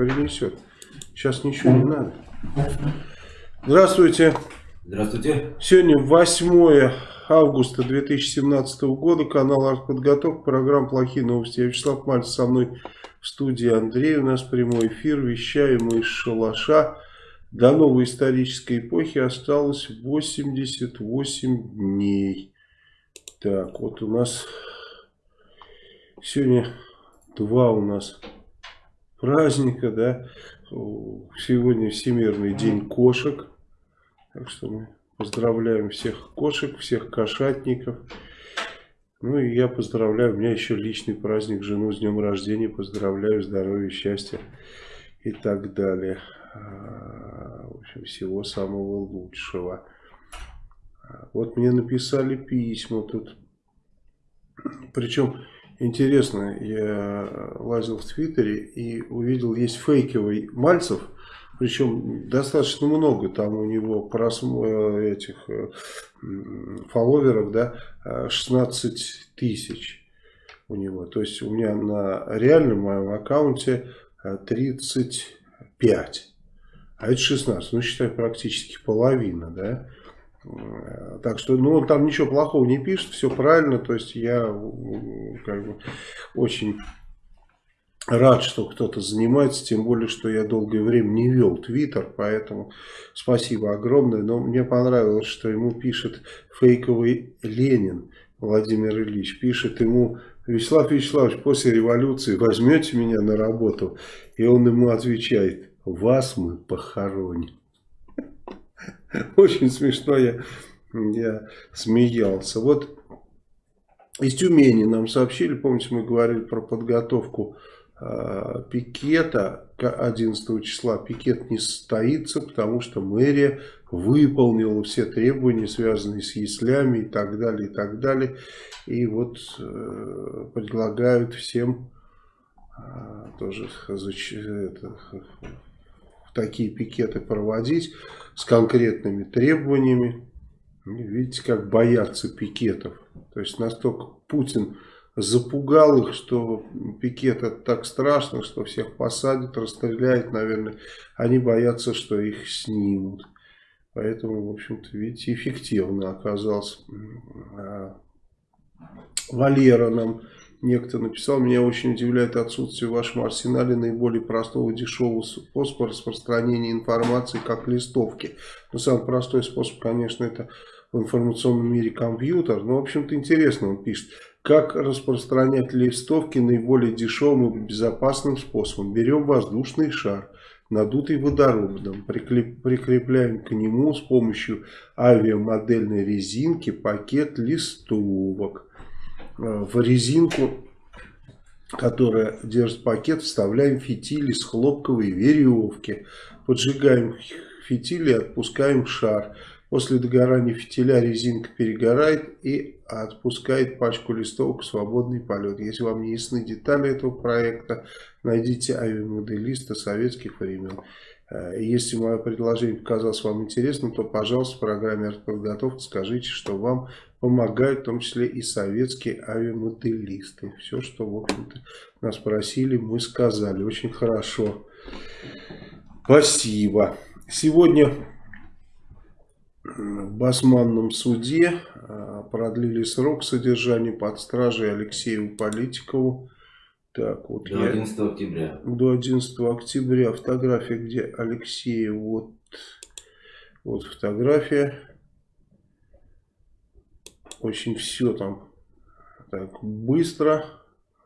перенесет. Сейчас ничего не надо. Здравствуйте. Здравствуйте. Сегодня 8 августа 2017 года. Канал Артподготовка. Программа «Плохие новости». Я Вячеслав Мальцев. Со мной в студии Андрей. У нас прямой эфир. Вещаем из шалаша. До новой исторической эпохи осталось 88 дней. Так, вот у нас сегодня два у нас праздника, да. Сегодня Всемирный день кошек. Так что мы поздравляем всех кошек, всех кошатников. Ну и я поздравляю, у меня еще личный праздник, жену с днем рождения. Поздравляю, здоровья, счастья и так далее. А, в общем, всего самого лучшего. Вот мне написали письма тут. Причем интересно, я лазил в Твиттере и увидел, есть фейковый Мальцев, причем достаточно много там у него просмо... этих э, фолловеров, да, 16 тысяч у него. То есть у меня на реальном моем аккаунте 35, а это 16, ну считай практически половина, да. Так что, ну, он там ничего плохого не пишет, все правильно. То есть я как бы очень рад, что кто-то занимается, тем более, что я долгое время не вел Твиттер, поэтому спасибо огромное. Но мне понравилось, что ему пишет фейковый Ленин Владимир Ильич, пишет ему, Вячеслав Вячеславович, после революции возьмете меня на работу? И он ему отвечает, вас мы похороним. Очень смешно я, я смеялся. Вот из Тюмени нам сообщили, помните, мы говорили про подготовку э, пикета 11 числа. Пикет не состоится, потому что мэрия выполнила все требования, связанные с яслями и так далее, и так далее. И вот э, предлагают всем э, тоже это, такие пикеты проводить с конкретными требованиями. Видите, как боятся пикетов. То есть настолько Путин запугал их, что пикет это так страшно, что всех посадят, расстреляют, наверное. Они боятся, что их снимут. Поэтому, в общем-то, видите, эффективно оказался. А Валера нам Некто написал, меня очень удивляет отсутствие в вашем арсенале наиболее простого дешевого способа распространения информации, как листовки. Но самый простой способ, конечно, это в информационном мире компьютер. Но, в общем-то, интересно он пишет. Как распространять листовки наиболее дешевым и безопасным способом? Берем воздушный шар, надутый водородом, прикрепляем к нему с помощью авиамодельной резинки пакет листовок в резинку, которая держит пакет, вставляем фитили с хлопковой веревки. Поджигаем фитили и отпускаем шар. После догорания фитиля резинка перегорает и отпускает пачку листовок в свободный полет. Если вам не ясны детали этого проекта, найдите авиамоделиста советских времен. Э, если мое предложение показалось вам интересным, то, пожалуйста, в программе «Артподготовка» скажите, что вам помогают, в том числе и советские авиамоделисты. Все, что, в общем-то, нас просили, мы сказали. Очень хорошо. Спасибо. Сегодня в Басманном суде э, продлили срок содержания под стражей Алексею Политикову. Так, вот до я, 11 октября. До 11 октября. Фотография, где Алексей, вот, вот фотография. Очень все там так быстро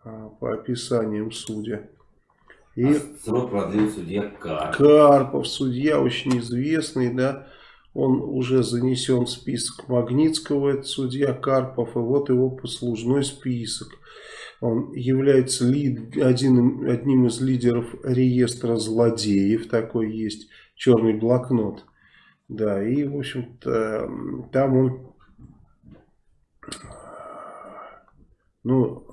а, по описаниям судья. И а продлил судья Карпов. Карпов, судья очень известный, да. Он уже занесен в список Магнитского, это судья Карпов, и вот его послужной список. Он является лид, один, одним из лидеров реестра злодеев. Такой есть черный блокнот. Да, и, в общем-то, там он, ну,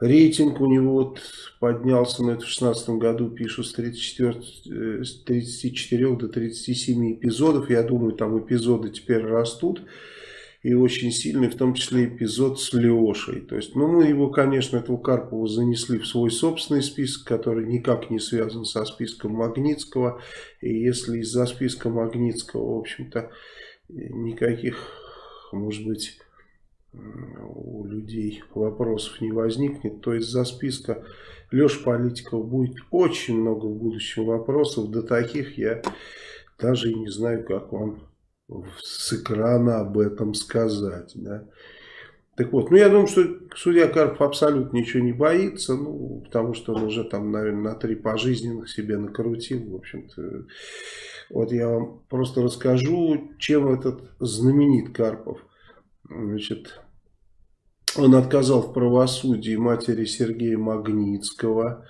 рейтинг у него вот поднялся, на это в 2016 году, пишут, с, 34, с 34 до 37 эпизодов. Я думаю, там эпизоды теперь растут. и очень сильный, в том числе эпизод с Лешей. То есть, ну, мы его, конечно, этого Карпова занесли в свой собственный список, который никак не связан со списком Магнитского. И если из-за списка Магнитского, в общем-то, никаких, может быть, у людей вопросов не возникнет, то из-за списка Леша Политиков будет очень много в будущем вопросов, до таких я даже и не знаю, как вам с экрана об этом сказать. Да. Так вот, ну я думаю, что судья Карпов абсолютно ничего не боится, ну, потому что он уже там, наверное, на три пожизненных себе накрутил, в общем-то. Вот я вам просто расскажу, чем этот знаменит Карпов. Значит, он отказал в правосудии матери Сергея Магнитского,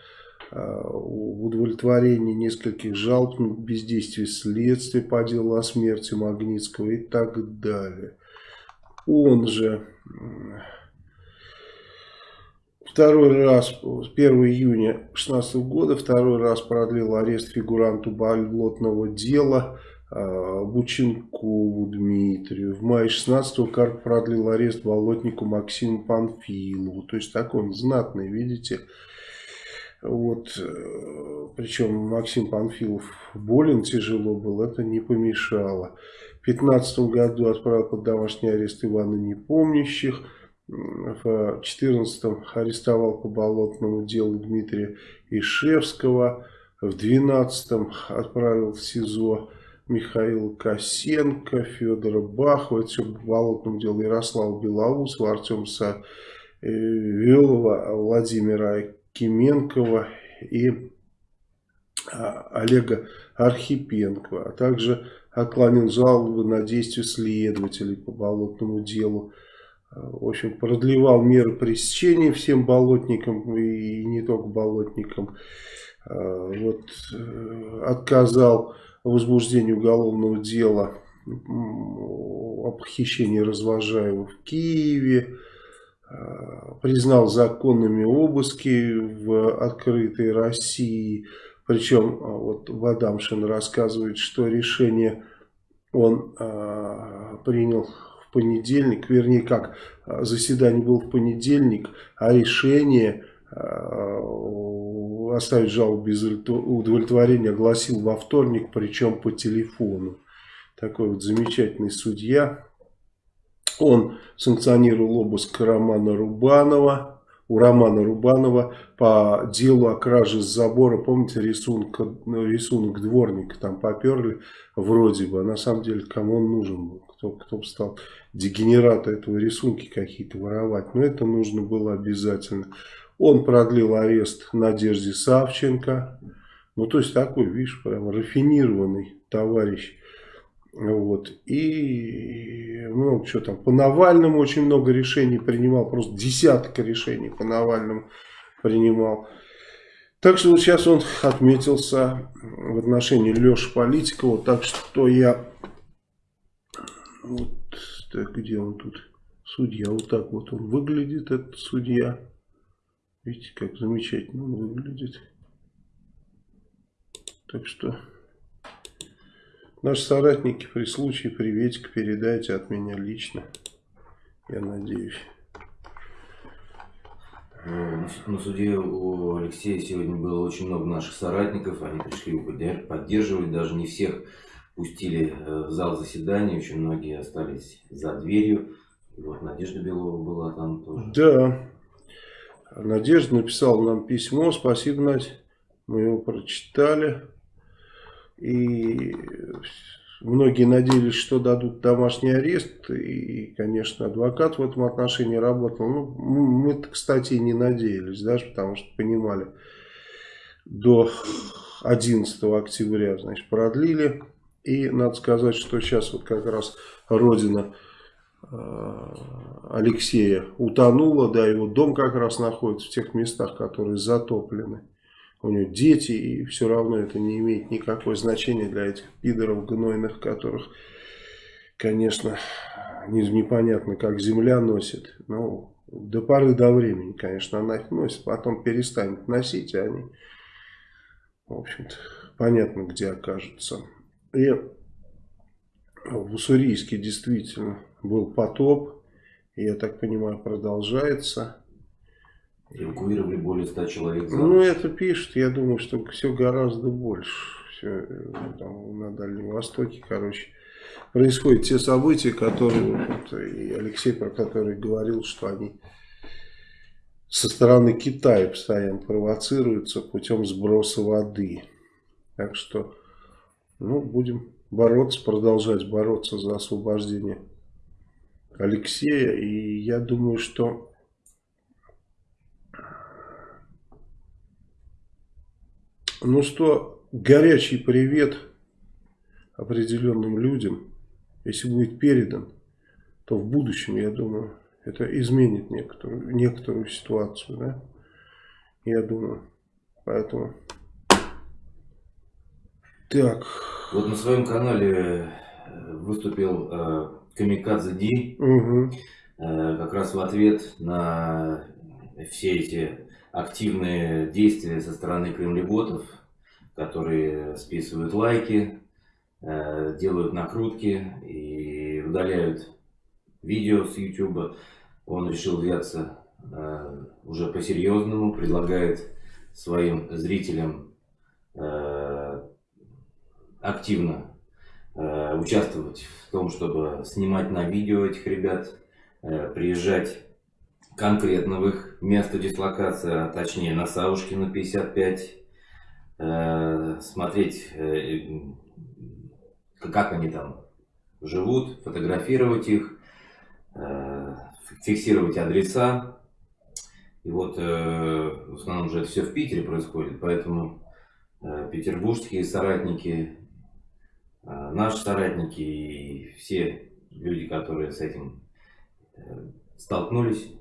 Э, в удовлетворении нескольких жалоб на бездействие следствия по делу о смерти Магнитского и так далее. Он же второй раз, 1 июня 2016 года, второй раз продлил арест фигуранту болотного дела Бученкову Дмитрию. В мае 16 Карп продлил арест болотнику Максиму Панфилову. То есть такой он знатный, видите, вот, э, причем Максим Панфилов болен тяжело был, это не помешало. В 2015 году отправил под домашний арест Ивана Непомнящих. В 2014 арестовал по болотному делу Дмитрия Ишевского. В 2012 отправил в СИЗО Михаила Косенко, Федора Бахова. Это все по болотному делу Ярослава Белоусова, Артема Савелова, Владимира Кименкова и а, Олега Архипенкова, а также отклонил жалобы на действия следователей по болотному делу. В общем, продлевал меры пресечения всем болотникам и не только болотникам. А, вот, э, отказал возбуждении уголовного дела о похищении развожаемых в Киеве. Э, признал законными обыски в открытой России. Причем э, вот Вадамшин рассказывает, что решение он э, принял в понедельник, вернее как, заседание было в понедельник, а решение оставить жалобу без удовлетворения огласил во вторник, причем по телефону. Такой вот замечательный судья. Он санкционировал обыск Романа Рубанова, у Романа Рубанова по делу о краже с забора. Помните рисунок, рисунок дворника там поперли вроде бы. А на самом деле кому он нужен был? Кто, кто бы стал дегенераты этого рисунки какие-то воровать. Но это нужно было обязательно. Он продлил арест Надежде Савченко. Ну то есть такой, видишь, прям рафинированный товарищ. Вот. И много чего там. По Навальному очень много решений принимал. Просто десятка решений по Навальному принимал. Так что вот сейчас он отметился в отношении Леши Политикова. Так что я... Вот так, где он тут? Судья. Вот так вот он выглядит, этот судья. Видите, как замечательно он выглядит. Так что... Наши соратники при случае приветик передайте от меня лично. Я надеюсь. Э, на суде у Алексея сегодня было очень много наших соратников. Они пришли его поддерживать. Даже не всех пустили э, в зал заседания. Очень многие остались за дверью. Вот Надежда Белова была там тоже. Да. Надежда написала нам письмо. Спасибо, Надь. Мы его прочитали. И многие надеялись, что дадут домашний арест. И, конечно, адвокат в этом отношении работал. Ну, мы, кстати, не надеялись, даже потому что понимали, до 11 октября, значит, продлили. И надо сказать, что сейчас вот как раз родина Алексея утонула, да, его дом как раз находится в тех местах, которые затоплены у него дети, и все равно это не имеет никакого значения для этих пидоров гнойных, которых, конечно, непонятно, как земля носит. Но до поры до времени, конечно, она их носит, потом перестанет носить, и они, в общем-то, понятно, где окажутся. И в Уссурийске действительно был потоп, я так понимаю, продолжается. Эвакуировали более 100 человек. Ну, это пишет, я думаю, что все гораздо больше. Все там, на Дальнем Востоке, короче, происходят те события, которые, вот, и Алексей про которые говорил, что они со стороны Китая постоянно провоцируются путем сброса воды. Так что, ну, будем бороться, продолжать бороться за освобождение Алексея. И я думаю, что ну что, горячий привет определенным людям, если будет передан, то в будущем, я думаю, это изменит некоторую, некоторую ситуацию, да? Я думаю. Поэтому... Так. Вот на своем канале э, выступил э, Камикадзе Ди. Угу. Э, как раз в ответ на все эти активные действия со стороны кремлеботов, которые списывают лайки, э, делают накрутки и удаляют видео с YouTube он решил взяться э, уже по-серьезному, предлагает своим зрителям активно э, участвовать в том, чтобы снимать на видео этих ребят, э, приезжать конкретно в их место дислокации, а точнее на Савушкина 55, э, смотреть, как они там живут, фотографировать их, фиксировать адреса. И вот в основном уже это все в Питере происходит, поэтому э, петербургские соратники, наши соратники и все люди, которые с этим э, столкнулись,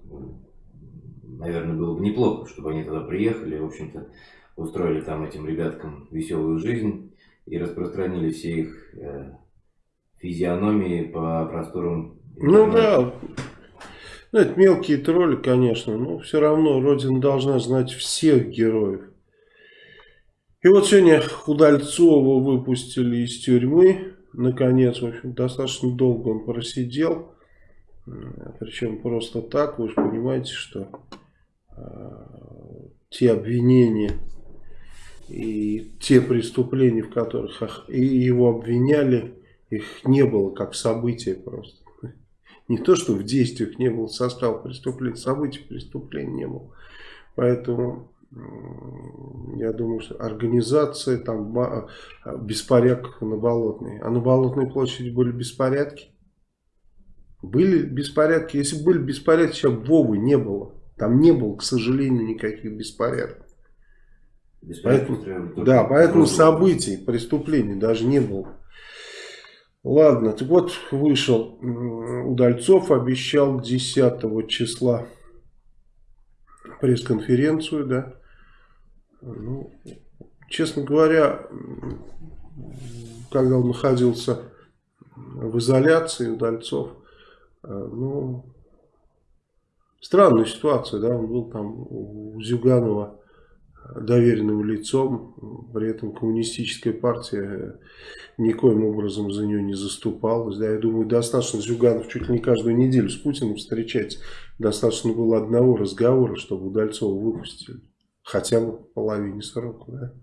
наверное, было бы неплохо, чтобы они туда приехали, в общем-то, устроили там этим ребяткам веселую жизнь и распространили все их э, физиономии по просторам. Ну да, ну, это мелкие тролли, конечно, но все равно Родина должна знать всех героев. И вот сегодня Удальцова выпустили из тюрьмы. Наконец, в общем, достаточно долго он просидел. Причем просто так, вы же понимаете, что э, те обвинения и те преступления, в которых и его обвиняли, их не было как события просто. Не то, что в действиях не было состава преступления, событий преступления не было. Поэтому я думаю, что организация там а, беспорядков на Болотной. А на Болотной площади были беспорядки? Были беспорядки. Если были беспорядки, сейчас Вовы не было. Там не было, к сожалению, никаких беспорядков. Поэтому, да, поэтому событий, преступлений даже не было. Ладно, так вот вышел Удальцов, обещал 10 числа пресс-конференцию, да. Ну, честно говоря, когда он находился в изоляции, Удальцов, э, ну, странная ситуация, да, он был там у Зюганова доверенным лицом, при этом коммунистическая партия никоим образом за нее не заступалась. Да, я думаю, достаточно Зюганов чуть ли не каждую неделю с Путиным встречается. Достаточно было одного разговора, чтобы Удальцова выпустили. Хотя бы половине срока. Да?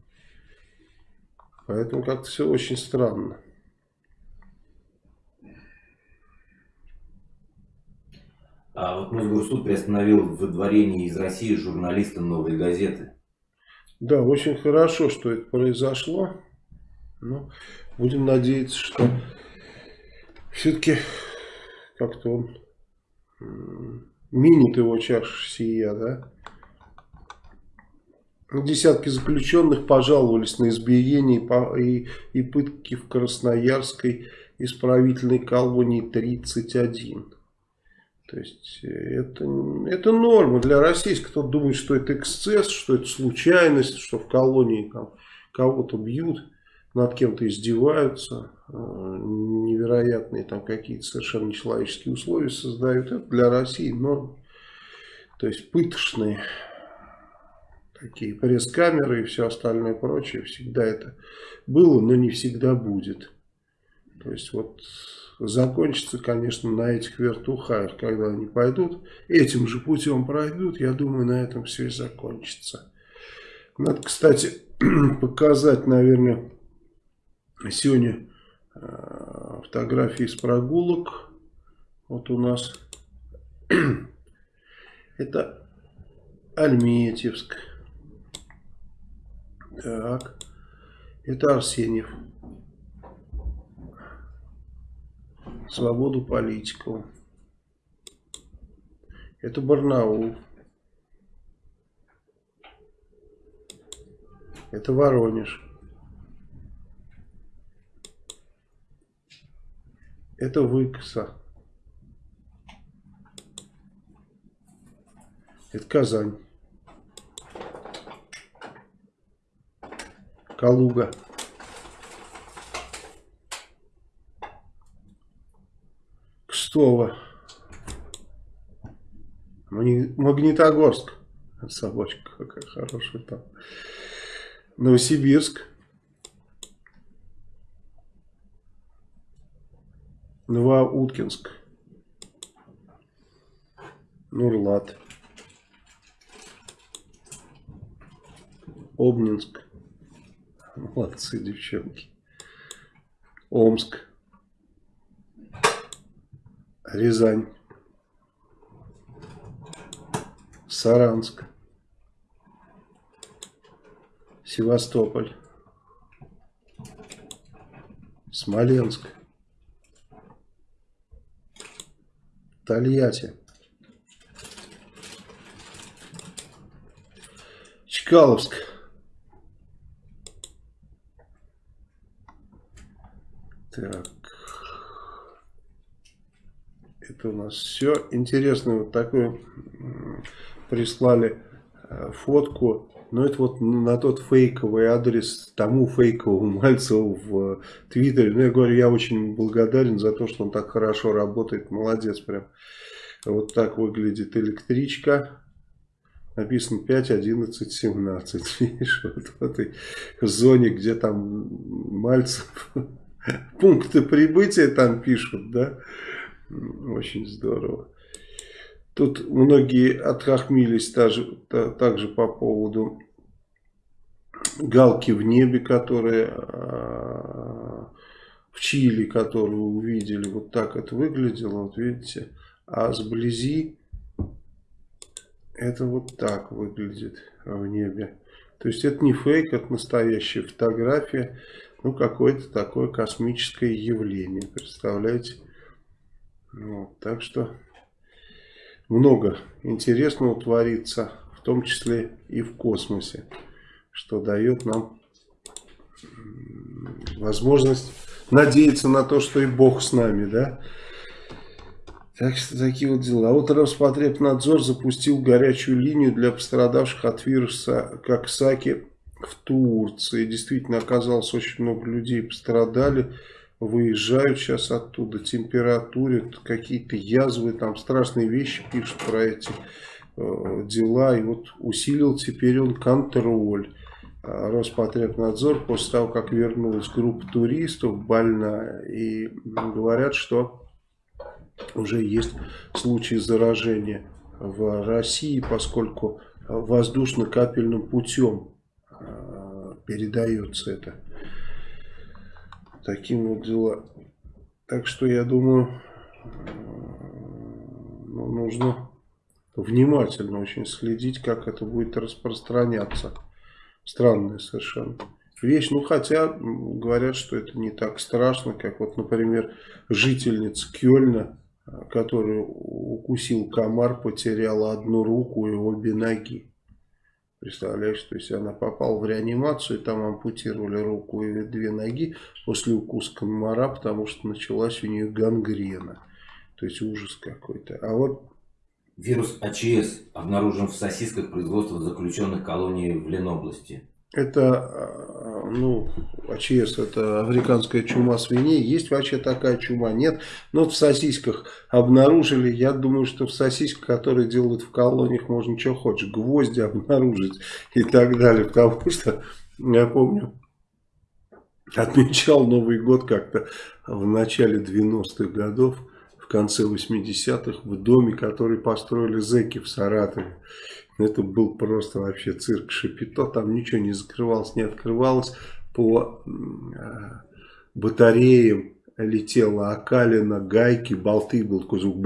Поэтому как-то все очень странно. А вот Мосгорсуд приостановил выдворение из России журналиста «Новой газеты». Да, очень хорошо, что это произошло. Но будем надеяться, что все-таки как-то он минит его чаша сия, да. Десятки заключенных пожаловались на избиение и, и пытки в Красноярской исправительной колонии 31. То есть э, это, это норма для российских. Кто думает, что это эксцесс, что это случайность, что в колонии кого-то бьют, над кем-то издеваются, э, невероятные там какие-то совершенно нечеловеческие условия создают. Это для России норма. То есть пыточные такие пресс-камеры и все остальное прочее. Всегда это было, но не всегда будет. То есть вот закончится, конечно, на этих вертухаях, когда они пойдут, этим же путем пройдут, я думаю, на этом все и закончится. Надо, кстати, показать, наверное, сегодня э, фотографии с прогулок. Вот у нас это Альметьевск. Так, это Арсеньев. Свободу политику. Это Барнаул. Это Воронеж. Это Выкса. Это Казань. Калуга. Кстово. Магнитогорск. Собачка какая хорошая там. Новосибирск. Новоуткинск. Нурлат. Обнинск. Молодцы, девчонки. Омск. Рязань. Саранск. Севастополь. Смоленск. Тольятти. Чкаловск. Так. Это у нас все. Интересно, вот такую прислали э, фотку. Но это вот на тот фейковый адрес тому фейковому Мальцеву в Твиттере. Ну, я говорю, я очень благодарен за то, что он так хорошо работает. Молодец прям. Вот так выглядит электричка. Написано 5, 11, 17. Видишь, вот в этой зоне, где там Мальцев пункты прибытия там пишут, да. Очень здорово. Тут многие отхохмились также, также по поводу галки в небе, которая а, в Чили, которую увидели. Вот так это выглядело, вот видите. А сблизи это вот так выглядит в небе. То есть это не фейк, это настоящая фотография. Ну, какое-то такое космическое явление. Представляете? Вот, так что много интересного творится, в том числе и в космосе, что дает нам возможность надеяться на то, что и Бог с нами, да. Так что такие вот дела. А вот Роспотребнадзор запустил горячую линию для пострадавших от вируса Коксаки в Турции. Действительно, оказалось, очень много людей пострадали. Выезжают сейчас оттуда. Температуре, какие-то язвы, там страшные вещи пишут про эти э, дела. И вот усилил теперь он контроль. А Роспотребнадзор после того, как вернулась группа туристов больная. И говорят, что уже есть случаи заражения в России, поскольку воздушно-капельным путем передается это. Таким вот дела. Так что я думаю, ну, нужно внимательно очень следить, как это будет распространяться. Странная совершенно вещь. Ну, хотя говорят, что это не так страшно, как вот, например, жительница Кёльна, которую укусил комар, потеряла одну руку и обе ноги. Представляешь, то есть она попала в реанимацию, там ампутировали руку и две ноги после укуса комара, потому что началась у нее гангрена. То есть ужас какой-то. А вот Вирус АЧС обнаружен в сосисках производства заключенных колоний в Ленобласти. Это, э, ну, АЧС, это африканская чума свиней. Есть вообще такая чума? Нет. Но в сосисках обнаружили. Я думаю, что в сосисках, которые делают в колониях, можно что хочешь. Гвозди обнаружить и так далее. Потому что, я помню, отмечал Новый год как-то в начале 90-х годов, в конце 80-х, в доме, который построили зэки в Саратове. Это был просто вообще цирк Шапито, там ничего не закрывалось, не открывалось. По э, батареям летела окалина, гайки, болты, был такой звук.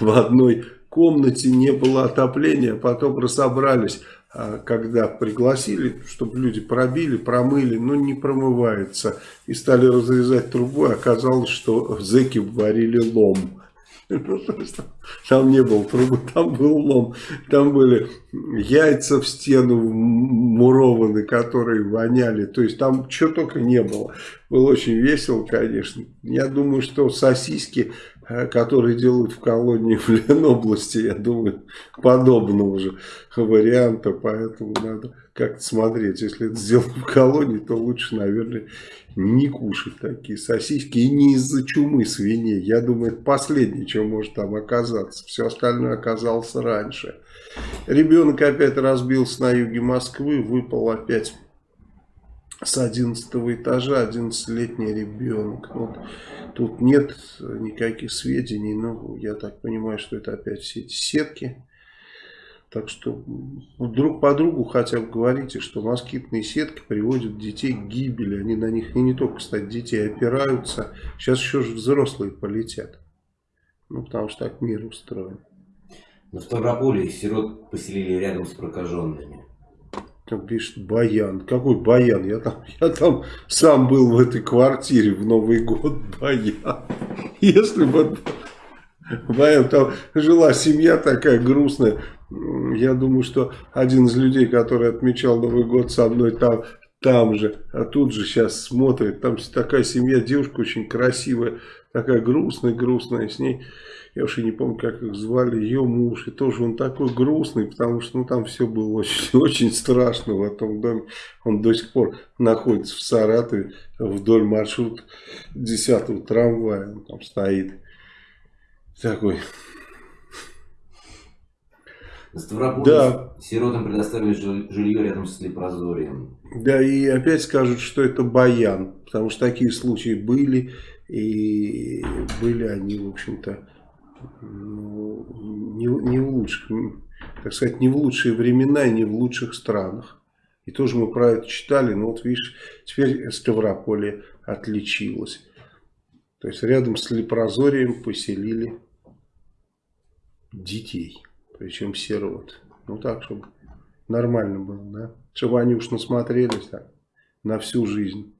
В одной комнате не было отопления, потом разобрались, а, когда пригласили, чтобы люди пробили, промыли, но не промывается. И стали разрезать трубу, оказалось, что зэки варили лом. Там не было трубы, там был лом. Там были яйца в стену мурованы, которые воняли. То есть там чего только не было. Было очень весело, конечно. Я думаю, что сосиски, э, которые делают в колонии в Ленобласти, я думаю, подобного же варианта. Поэтому надо как-то смотреть. Если это сделано в колонии, то лучше, наверное, не кушать такие сосиски. И не из-за чумы свиней. Я думаю, это последнее, что может там оказаться. Все остальное оказалось раньше. Ребенок опять разбился на юге Москвы. Выпал опять с 11 этажа 11-летний ребенок. Вот. Тут нет никаких сведений, но я так понимаю, что это опять все эти сетки так что друг по другу хотя бы говорите, что москитные сетки приводят детей к гибели. Они на них и не только, кстати, детей опираются. Сейчас еще же взрослые полетят. Ну, потому что так мир устроен. На Ставрополе сирот поселили рядом с прокаженными. Там пишет Баян. Какой Баян? Я там, я там сам был в этой квартире в Новый год. Баян. Если бы Баян, там жила семья такая грустная я думаю, что один из людей, который отмечал Новый год со мной там, там же, а тут же сейчас смотрит, там такая семья, девушка очень красивая, такая грустная-грустная, с ней, я уж и не помню, как их звали, ее муж, и тоже он такой грустный, потому что ну, там все было очень, очень страшно в этом доме, он до сих пор находится в Саратове, вдоль маршрута 10 трамвая, он там стоит, такой на Ставрополе да. сиротам предоставили жилье рядом с Лепрозорием. Да, и опять скажут, что это баян, потому что такие случаи были, и были они, в общем-то, ну, не, не в лучших, так сказать, не в лучшие времена и не в лучших странах. И тоже мы про это читали, но вот видишь, теперь Ставрополье отличилось. То есть рядом с Лепрозорием поселили детей причем сирот. Ну так, чтобы нормально было, да? Чтобы они уж насмотрелись так, на всю жизнь.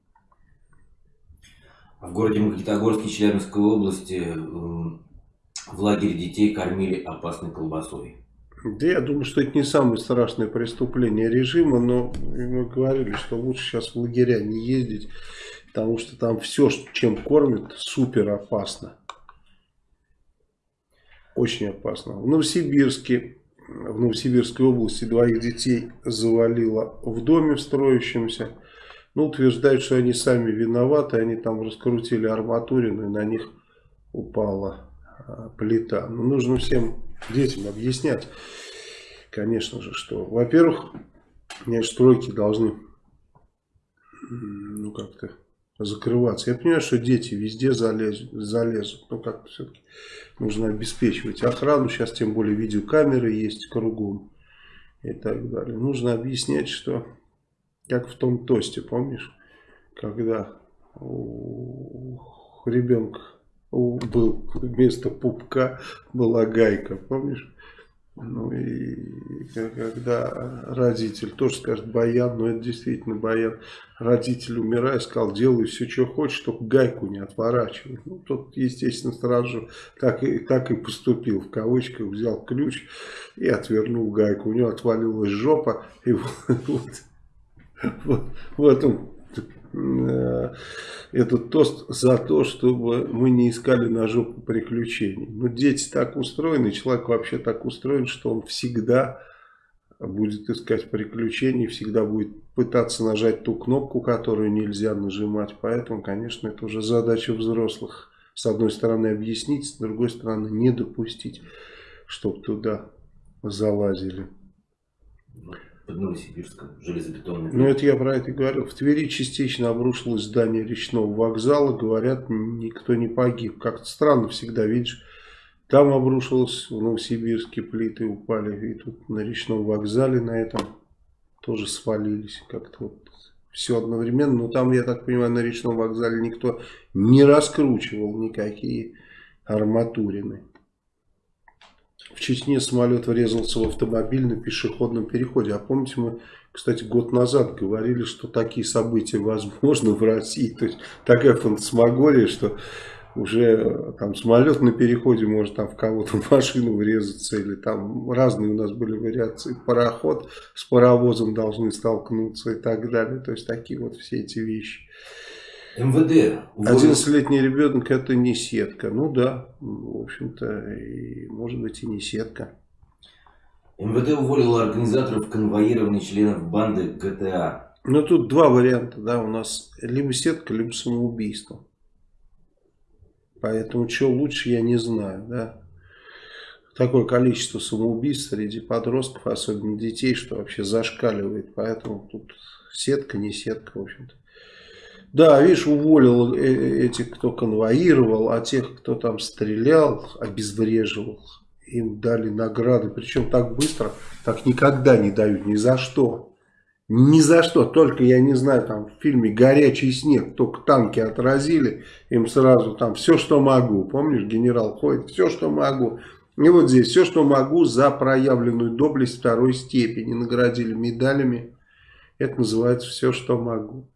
В городе Магнитогорске Челябинской области в лагере детей кормили опасной колбасой. Да я думаю, что это не самое страшное преступление режима, но мы говорили, что лучше сейчас в лагеря не ездить, потому что там все, чем кормят, супер опасно. Очень опасно. В Новосибирске, в Новосибирской области двоих детей завалило в доме в строящемся. Ну, утверждают, что они сами виноваты, они там раскрутили арматурину и на них упала а, плита. Но нужно всем детям объяснять, конечно же, что, во-первых, стройки должны, ну, как-то закрываться. Я понимаю, что дети везде залезут, залезут но как-то все-таки нужно обеспечивать охрану. Сейчас тем более видеокамеры есть кругом и так далее. Нужно объяснять, что как в том тосте, помнишь, когда у ребенка был вместо пупка была гайка, помнишь? Ну и когда родитель тоже скажет баян, но это действительно баян. Родитель, умирая, сказал, делай все, что хочешь, только гайку не отворачивай. Ну, тот, естественно, сразу так и, так и поступил, в кавычках, взял ключ и отвернул гайку. У него отвалилась жопа, и вот, вот, вот в этом этот тост за то, чтобы мы не искали на жопу приключений. Но дети так устроены, человек вообще так устроен, что он всегда будет искать приключений, всегда будет пытаться нажать ту кнопку, которую нельзя нажимать. Поэтому, конечно, это уже задача взрослых. С одной стороны объяснить, с другой стороны не допустить, чтобы туда залазили. Под Новосибирском, железобетонный. Ну, это я про это говорил. В Твери частично обрушилось здание речного вокзала. Говорят, никто не погиб. Как-то странно всегда, видишь. Там обрушилось, в Новосибирске плиты упали. И тут на речном вокзале на этом тоже свалились. Как-то вот все одновременно. Но там, я так понимаю, на речном вокзале никто не раскручивал никакие арматурины. В Чечне самолет врезался в автомобиль на пешеходном переходе. А помните, мы, кстати, год назад говорили, что такие события возможны в России. То есть такая фантасмагория, что уже э, там самолет на переходе может там в кого-то машину врезаться. Или там разные у нас были вариации. Пароход с паровозом должны столкнуться и так далее. То есть такие вот все эти вещи. МВД. 11-летний ребенок это не сетка. Ну да, в общем-то, может быть и не сетка. МВД уволила организаторов конвоирования членов банды ГТА. Ну тут два варианта, да, у нас либо сетка, либо самоубийство. Поэтому что лучше, я не знаю, да. Такое количество самоубийств среди подростков, особенно детей, что вообще зашкаливает. Поэтому тут сетка, не сетка, в общем-то. Да, видишь, уволил э, этих, кто конвоировал, а тех, кто там стрелял, обезвреживал, им дали награды. Причем так быстро, так никогда не дают, ни за что. Ни за что, только, я не знаю, там в фильме «Горячий снег», только танки отразили, им сразу там все, что могу. Помнишь, генерал ходит, все, что могу. И вот здесь все, что могу за проявленную доблесть второй степени. Наградили медалями. Это называется все, что могу.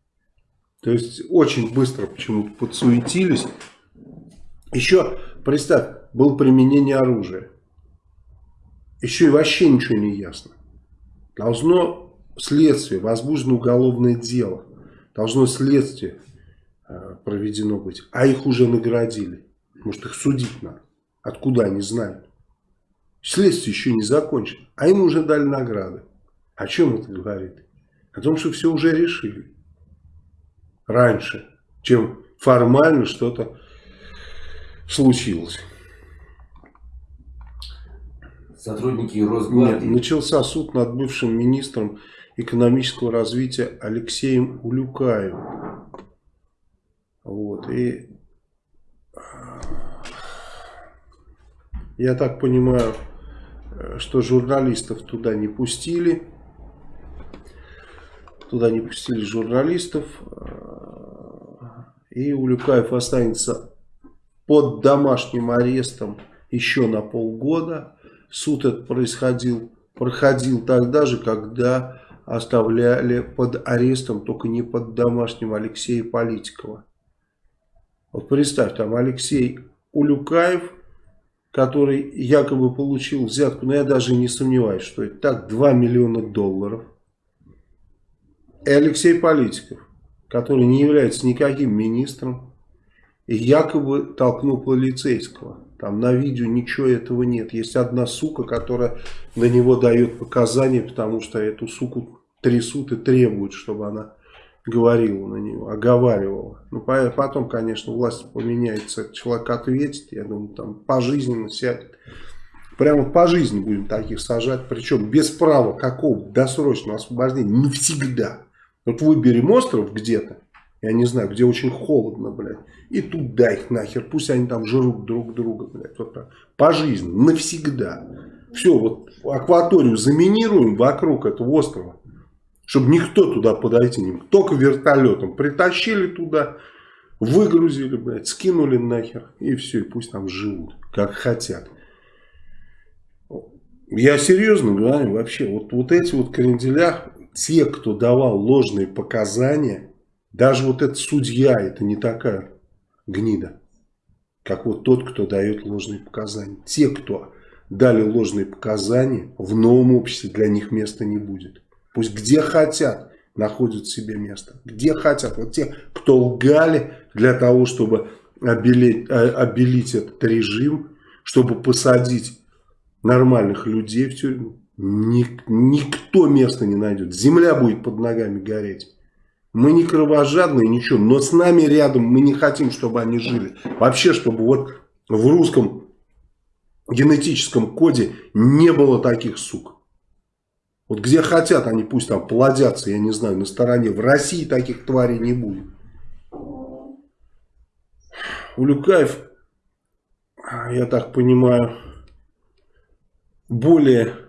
То есть очень быстро почему-то подсуетились. Еще, представь, было применение оружия. Еще и вообще ничего не ясно. Должно следствие, возбуждено уголовное дело. Должно следствие э, проведено быть. А их уже наградили. Может их судить надо. Откуда они знают? Следствие еще не закончено. А им уже дали награды. О чем это говорит? О том, что все уже решили раньше, чем формально что-то случилось. Сотрудники Росгвардии. Нет, начался суд над бывшим министром экономического развития Алексеем Улюкаевым. Вот, и я так понимаю, что журналистов туда не пустили. Туда не пустили журналистов. И Улюкаев останется под домашним арестом еще на полгода. Суд этот происходил, проходил тогда же, когда оставляли под арестом, только не под домашним Алексея Политикова. Вот представь, там Алексей Улюкаев, который якобы получил взятку, но я даже не сомневаюсь, что это так, 2 миллиона долларов. И Алексей Политиков который не является никаким министром, и якобы толкнул полицейского. Там на видео ничего этого нет. Есть одна сука, которая на него дает показания, потому что эту суку трясут и требуют, чтобы она говорила на него, оговаривала. Ну, потом, конечно, власть поменяется, человек ответит, я думаю, там пожизненно сядет. Прямо по жизни будем таких сажать, причем без права какого досрочного освобождения навсегда. Вот выберем остров где-то, я не знаю, где очень холодно, блядь, и туда их нахер, пусть они там жрут друг друга, блядь, вот так, по жизни, навсегда. Все, вот акваторию заминируем вокруг этого острова, чтобы никто туда подойти не мог, только вертолетом. Притащили туда, выгрузили, блядь, скинули нахер, и все, и пусть там живут, как хотят. Я серьезно говорю, вообще, вот, вот эти вот кренделя, те, кто давал ложные показания, даже вот этот судья, это не такая гнида, как вот тот, кто дает ложные показания. Те, кто дали ложные показания, в новом обществе для них места не будет. Пусть где хотят находят себе место. Где хотят. Вот те, кто лгали для того, чтобы обелить, э, обелить этот режим, чтобы посадить нормальных людей в тюрьму. Ник, никто места не найдет. Земля будет под ногами гореть. Мы не кровожадные, ничего. Но с нами рядом мы не хотим, чтобы они жили. Вообще, чтобы вот в русском генетическом коде не было таких сук. Вот где хотят, они пусть там плодятся, я не знаю, на стороне. В России таких тварей не будет. Улюкаев, я так понимаю, более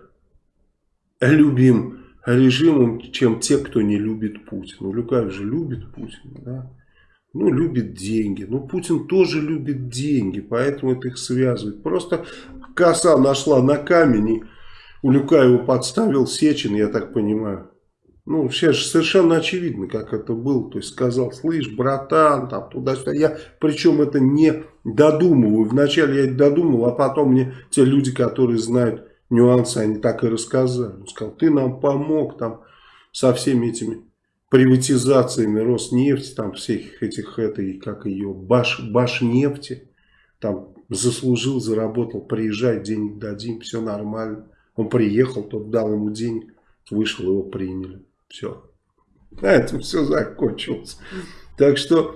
любим режимом, чем те, кто не любит Путина. Улюкаев же любит Путина, да? Ну, любит деньги. Ну, Путин тоже любит деньги, поэтому это их связывает. Просто коса нашла на камень, и Улюкаеву подставил Сечин, я так понимаю. Ну, сейчас совершенно очевидно, как это было. То есть сказал, слышь, братан, там туда-сюда. Я причем это не додумываю. Вначале я это додумал, а потом мне те люди, которые знают нюансы, они так и рассказали. Он сказал, ты нам помог там со всеми этими приватизациями Роснефти, там всех этих, этой, как ее, баш, Башнефти, там заслужил, заработал, приезжай, денег дадим, все нормально. Он приехал, тот дал ему денег, вышел, его приняли. Все. На этом все закончилось. Так что...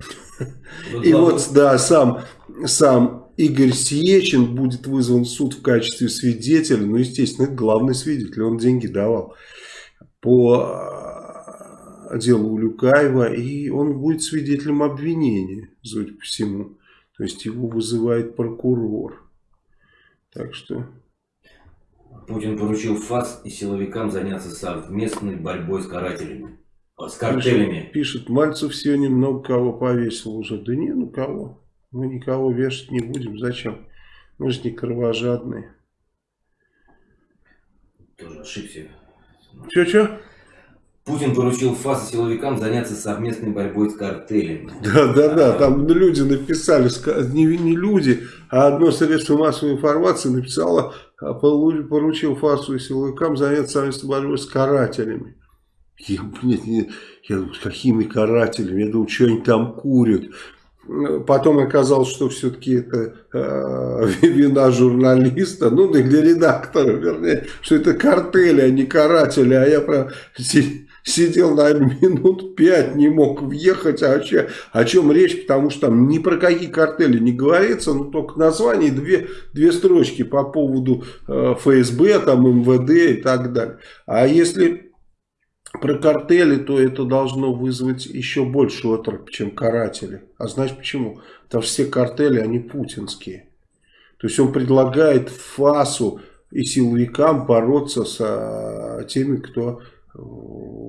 И вот, да, сам, сам Игорь Сечин будет вызван в суд в качестве свидетеля. Ну, естественно, это главный свидетель, он деньги давал по э, делу Улюкаева, и он будет свидетелем обвинения, судя по всему. То есть его вызывает прокурор. Так что... Путин поручил ФАС и силовикам заняться совместной борьбой с карателями. С картелями. Пишет, пишет Мальцев сегодня много кого повесил уже. Да не, ну кого. Мы никого вешать не будем. Зачем? Мы же не кровожадные. Тоже ошибся. Че-че? Путин поручил ФАС и силовикам заняться совместной борьбой с картелями. Да, да, да. Там люди написали, не, не люди, а одно средство массовой информации написало, а, поручил ФАСу и силовикам заняться совместной борьбой с карателями. Я, блядь, я, я какими карателями? Я думаю, что они там курят. Потом оказалось, что все-таки это э, вина журналиста, ну для редактора, вернее, что это картели, а не каратели. А я прям сидел, наверное, минут пять, не мог въехать. А чем, о чем речь? Потому что там ни про какие картели не говорится, но только название две, две строчки по поводу э, ФСБ, там, МВД и так далее. А если про картели, то это должно вызвать еще больше отрыв, чем каратели. А знаешь почему? Потому что все картели, они путинские. То есть он предлагает ФАСу и силовикам бороться с теми, кто э,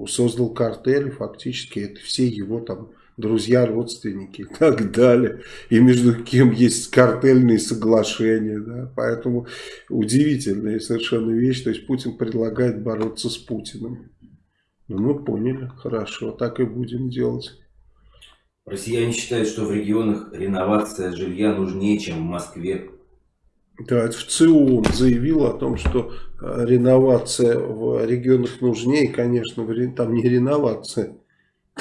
создал картели, фактически это все его там друзья, родственники и так далее. И между кем есть картельные соглашения. Да? Поэтому удивительная совершенно вещь. То есть Путин предлагает бороться с Путиным. Ну, мы поняли. Хорошо, так и будем делать. Россияне считают, что в регионах реновация жилья нужнее, чем в Москве. Да, в ЦИО он заявил о том, что э, реновация в регионах нужнее. Конечно, там не реновация.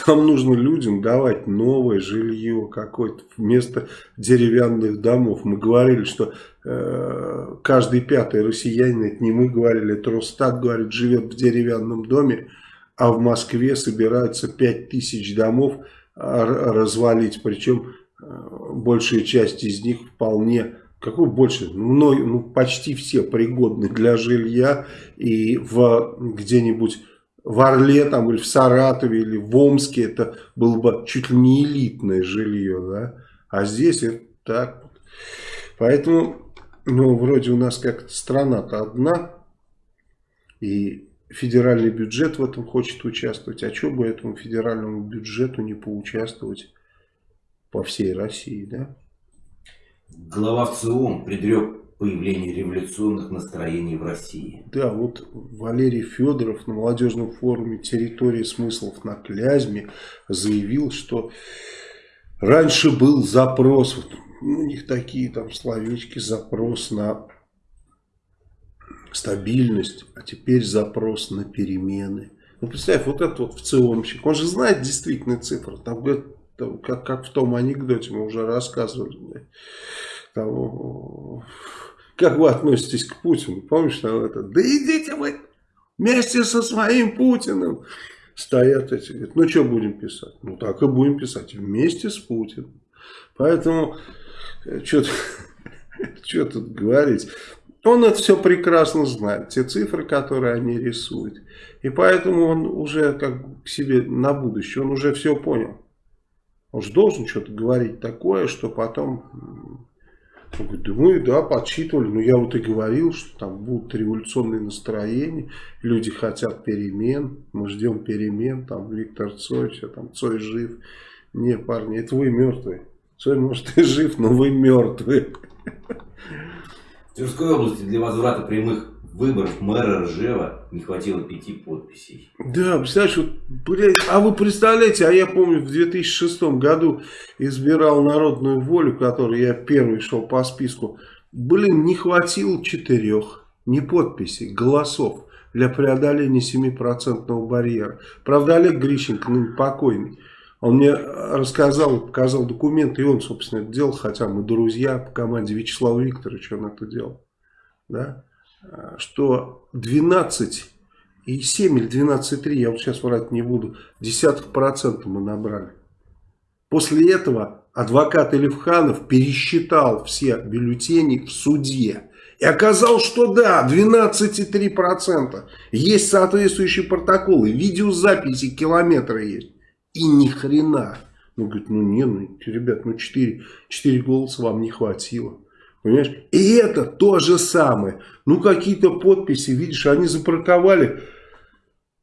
Там нужно людям давать новое жилье какое-то вместо деревянных домов. Мы говорили, что э, каждый пятый россиянин, это не мы говорили, это Росстат говорит, живет в деревянном доме а в Москве собираются 5000 домов а, развалить, причем э, большая часть из них вполне, какой больше, ну, ну почти все пригодны для жилья. И в где-нибудь в Орле там или в Саратове или в Омске это было бы чуть ли не элитное жилье, да, а здесь это так. Поэтому, ну, вроде у нас как-то страна-то одна, и федеральный бюджет в этом хочет участвовать. А что бы этому федеральному бюджету не поучаствовать по всей России, да? Глава ВЦИОМ предрек появление революционных настроений в России. Да, вот Валерий Федоров на молодежном форуме «Территория смыслов на Клязьме» заявил, что раньше был запрос, у них такие там словечки, запрос на стабильность, а теперь запрос на перемены. Ну, представь, вот этот вот ВЦИОМщик, он же знает действительно цифры. Там, там, как, как в том анекдоте мы уже рассказывали. Там, как вы относитесь к Путину? Помнишь, там это, да идите вы вместе со своим Путиным. Стоят эти, говорят, ну что будем писать? Ну так и будем писать, вместе с Путиным. Поэтому, э, что тут говорить. Он это все прекрасно знает, те цифры, которые они рисуют. И поэтому он уже как к себе на будущее, он уже все понял. Он же должен что-то говорить такое, что потом... Он говорит, да мы, да, подсчитывали, но я вот и говорил, что там будут революционные настроения, люди хотят перемен, мы ждем перемен, там Виктор Цой, все там, Цой жив. Не, парни, это вы мертвые. Цой, может, и жив, но вы мертвые. Тверской области для возврата прямых выборов мэра Ржева не хватило пяти подписей. Да, представляешь, вот, блядь, а вы представляете, а я помню в 2006 году избирал народную волю, которой я первый шел по списку. Блин, не хватило четырех, не подписей, голосов для преодоления 7% барьера. Правда, Олег Грищенко, ну, покойный, он мне рассказал, показал документы, и он, собственно, это делал, хотя мы друзья по команде Вячеслава Викторовича он это делал. Да? Что 12 и 7 или 12,3, я вот сейчас врать не буду, десятых процентов мы набрали. После этого адвокат Элифханов пересчитал все бюллетени в суде. И оказалось, что да, 12,3%. Есть соответствующие протоколы, видеозаписи, километры есть. И ни хрена. Он говорит, ну не, ну, ребят, ну 4, 4 голоса вам не хватило. Понимаешь? И это то же самое. Ну какие-то подписи, видишь, они запарковали.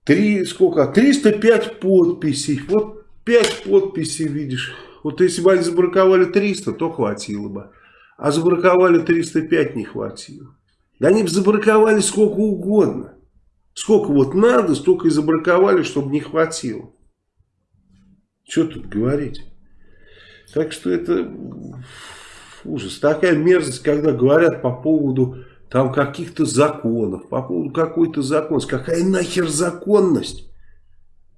Три, сколько? 305 подписей. Вот 5 подписей, видишь. Вот если бы они забраковали 300, то хватило бы. А забраковали 305 не хватило. Да они бы забраковали сколько угодно. Сколько вот надо, столько и забраковали, чтобы не хватило. Что тут говорить? Так что это ужас. Такая мерзость, когда говорят по поводу там каких-то законов, по поводу какой-то законности. Какая нахер законность?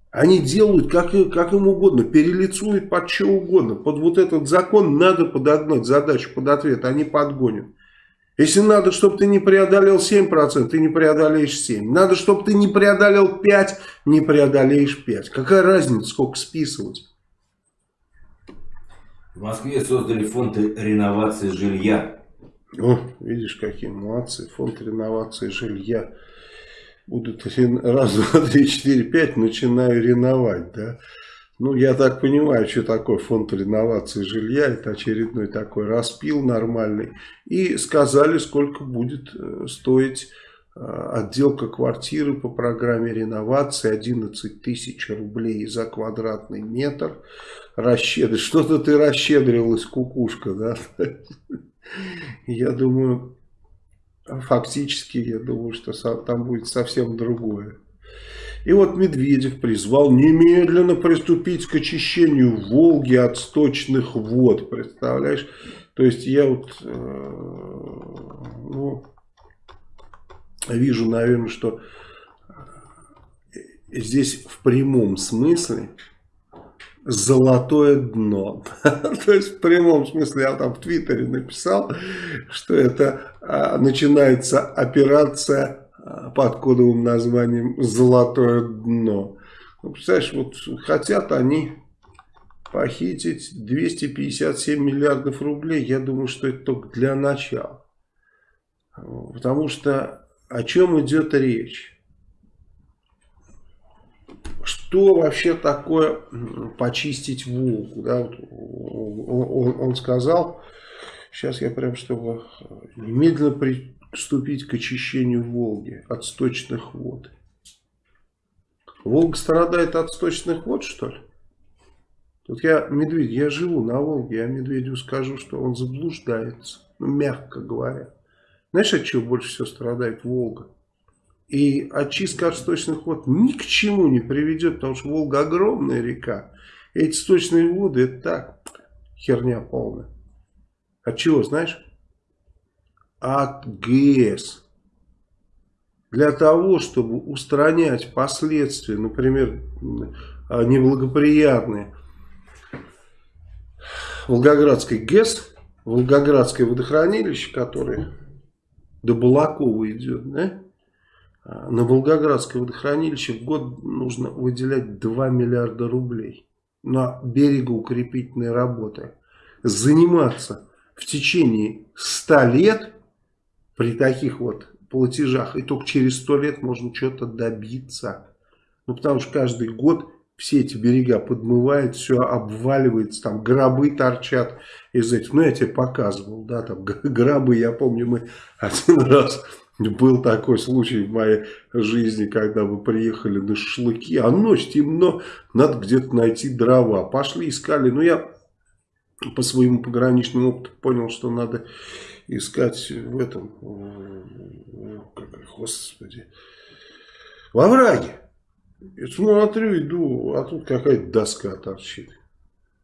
Они делают как, как им угодно, перелицуют под что угодно. Под вот этот закон надо подогнать задачу под ответ, они подгонят. Если надо, чтобы ты не преодолел 7%, ты не преодолеешь 7%. Надо, чтобы ты не преодолел 5%, не преодолеешь 5%. Какая разница, сколько списывать? В Москве создали фонд реновации жилья. О, видишь, какие молодцы. Фонд реновации жилья. Будут раз, два, три, четыре, пять, начинаю реновать, да. Ну, я так понимаю, что такое фонд реновации жилья. Это очередной такой распил нормальный. И сказали, сколько будет э, стоить э, отделка квартиры по программе реновации. 11 тысяч рублей за квадратный метр. Расщедрить. Что-то ты расщедрилась, кукушка, да? Я думаю, фактически, я думаю, что там будет совсем другое. И вот Медведев призвал немедленно приступить к очищению Волги от сточных вод. Представляешь? То есть я вот э, ну, вижу, наверное, что здесь в прямом смысле золотое дно. То есть в прямом смысле я там в Твиттере написал, что это а, начинается операция под кодовым названием «Золотое дно». Ну, представляешь, вот хотят они похитить 257 миллиардов рублей. Я думаю, что это только для начала. Потому что о чем идет речь? Что вообще такое почистить Волгу? Да, вот он, он, он сказал, сейчас я прям чтобы немедленно при, приступить к очищению Волги от сточных вод. Волга страдает от сточных вод, что ли? Тут я, Медведь, я живу на Волге, я Медведю скажу, что он заблуждается, ну, мягко говоря. Знаешь, от чего больше всего страдает Волга? И очистка от сточных вод ни к чему не приведет, потому что Волга огромная река. Эти сточные воды, это так, херня полная. От чего, знаешь? От ГЭС. Для того, чтобы устранять последствия, например, неблагоприятные Волгоградской ГЭС, Волгоградское водохранилище, которое до Балакова идет, да? на Волгоградское водохранилище в год нужно выделять 2 миллиарда рублей на берегоукрепительные работы. Заниматься в течение 100 лет при таких вот платежах. И только через сто лет можно что-то добиться. Ну, потому что каждый год все эти берега подмывает, все обваливается, там гробы торчат из этих. Ну, я тебе показывал, да, там гробы, я помню, мы один раз был такой случай в моей жизни, когда мы приехали на шашлыки, а ночь темно, надо где-то найти дрова. Пошли, искали, но я по своему пограничному опыту понял, что надо искать в этом, господи, во враге. И смотрю, иду, а тут какая-то доска торчит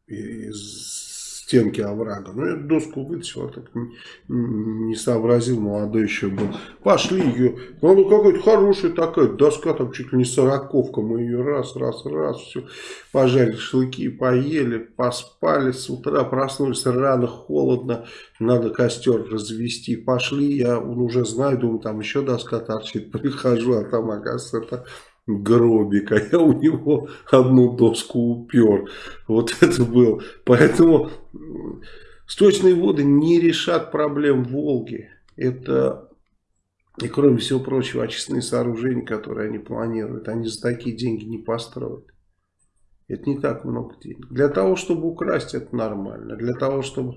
из стенки оврага. Ну, я доску вытащил, а так не, не сообразил, молодой еще был. Пошли ее, ну, ну какая-то хорошая такая доска, там чуть ли не сороковка, мы ее раз, раз, раз, все, пожарили шашлыки, поели, поспали, с утра проснулись рано, холодно, надо костер развести. Пошли, я уже знаю, думаю, там еще доска торчит, прихожу, а там, оказывается, это гробик, а я у него одну доску упер. Вот это было. Поэтому сточные воды не решат проблем Волги. Это, и кроме всего прочего, очистные сооружения, которые они планируют, они за такие деньги не построят. Это не так много денег. Для того, чтобы украсть, это нормально. Для того, чтобы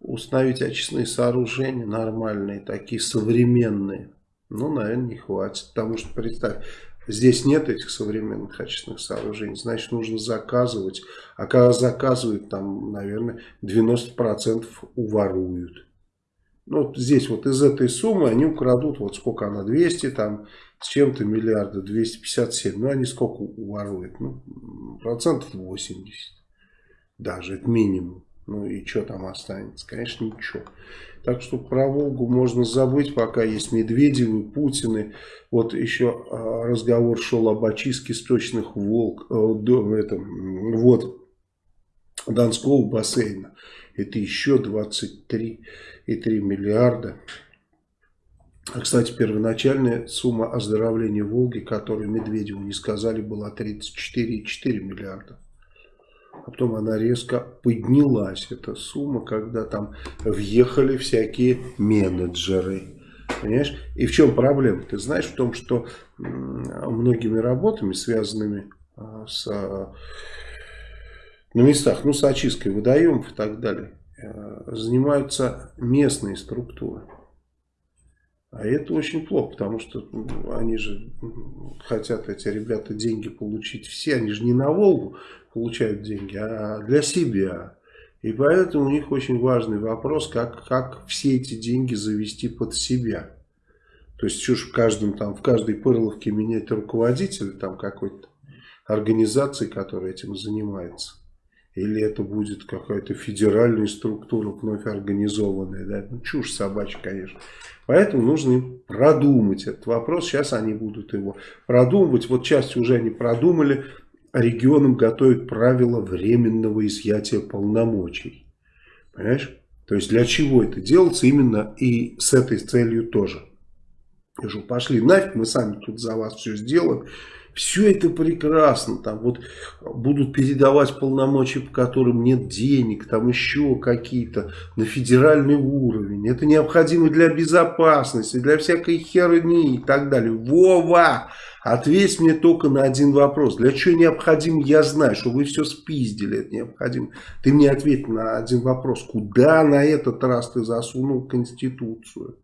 установить очистные сооружения нормальные, такие современные, ну, наверное, не хватит. Потому что, представь, Здесь нет этих современных очистных сооружений, значит нужно заказывать. А когда заказывают, там, наверное, 90% уворуют. Ну, здесь вот из этой суммы они украдут, вот сколько она, 200 там, с чем-то миллиарда, 257. Ну, они сколько уворуют? Ну, процентов 80. Даже, это минимум. Ну, и что там останется? Конечно, ничего. Так что про Волгу можно забыть, пока есть Медведевы, Путины. Вот еще а, разговор шел об очистке сточных волк, э, этом, вот, Донского бассейна. Это еще 23,3 миллиарда. А, кстати, первоначальная сумма оздоровления Волги, которую Медведеву не сказали, была 34,4 миллиарда а потом она резко поднялась, эта сумма, когда там въехали всякие менеджеры. Понимаешь? И в чем проблема? Ты знаешь в том, что многими работами, связанными а, с, на местах, ну, с очисткой водоемов и так далее, э, занимаются местные структуры. А это очень плохо, потому что они же хотят, эти ребята, деньги получить все. Они же не на Волгу получают деньги, а для себя. И поэтому у них очень важный вопрос, как, как все эти деньги завести под себя. То есть, ж в, каждом, там, в каждой пырловке менять руководителя там какой-то организации, которая этим занимается. Или это будет какая-то федеральная структура, вновь организованная. Да? Ну, чушь собачья, конечно. Поэтому нужно им продумать этот вопрос. Сейчас они будут его продумывать. Вот часть уже они продумали. Регионам готовят правила временного изъятия полномочий. Понимаешь? То есть для чего это делается именно и с этой целью тоже. Я говорю, пошли нафиг, мы сами тут за вас все сделаем. Все это прекрасно. Там вот будут передавать полномочия, по которым нет денег, там еще какие-то на федеральный уровень. Это необходимо для безопасности, для всякой херни и так далее. Вова! Ответь мне только на один вопрос. Для чего необходимо, я знаю, что вы все спиздили, это необходимо. Ты мне ответь на один вопрос. Куда на этот раз ты засунул Конституцию?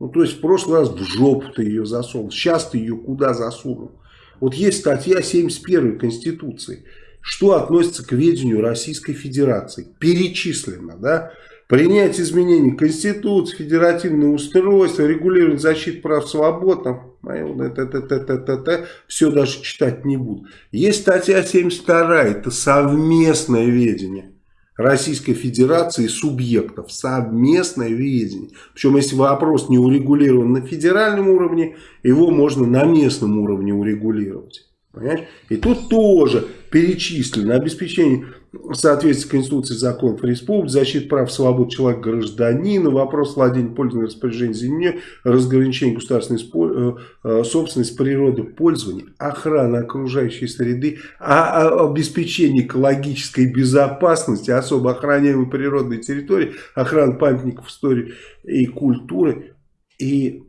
Ну, то есть в прошлый раз в жопу ты ее засунул. Сейчас ты ее куда засунул? Вот есть статья 71 Конституции. Что относится к ведению Российской Федерации? Перечислено, да? Принять изменения Конституции, федеративное устройство, регулировать защиту прав свобод, там, это, это, это, это, это, все даже читать не буду. Есть статья 72, это совместное ведение. Российской Федерации субъектов. Совместное видение. Причем, если вопрос не урегулирован на федеральном уровне, его можно на местном уровне урегулировать. Понимаешь? И тут тоже перечислено обеспечение соответствии Конституции законов республики, защита прав свобод человека гражданина, вопрос владения, пользования, распоряжения землей, разграничение государственной э, э, собственности, природы, пользования, охрана окружающей среды, а, а обеспечение экологической безопасности, особо охраняемой природной территории, охрана памятников истории и культуры, И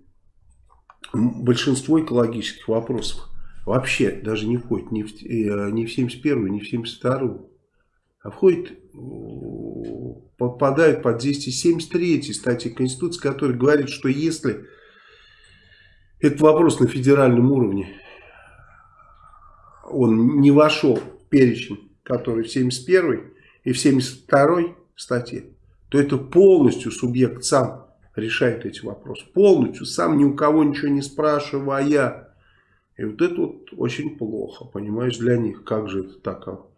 большинство экологических вопросов. Вообще даже не входит ни в, э, ни в 71 ни в 72 а входит, попадает под действие 73 статьи Конституции, которая говорит, что если этот вопрос на федеральном уровне, он не вошел в перечень, который в 71 и в 72 статье, то это полностью субъект сам решает эти вопросы. Полностью, сам ни у кого ничего не спрашивая. И вот это вот очень плохо, понимаешь, для них. Как же это так?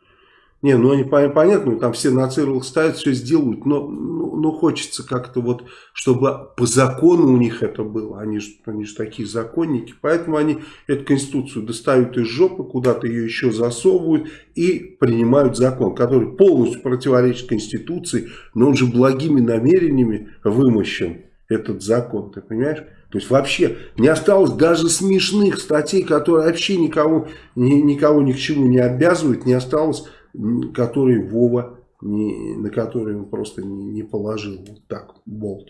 Не, ну они понятно, там все на циркулах ставят, все сделают, но ну, ну, хочется как-то вот, чтобы по закону у них это было. Они же, они же такие законники, поэтому они эту конституцию достают из жопы, куда-то ее еще засовывают и принимают закон, который полностью противоречит конституции, но он же благими намерениями вымощен, этот закон, ты понимаешь? То есть вообще не осталось даже смешных статей, которые вообще никого, ни, никого ни к чему не обязывают, не осталось который Вова, не, на который он просто не, не положил вот так болт.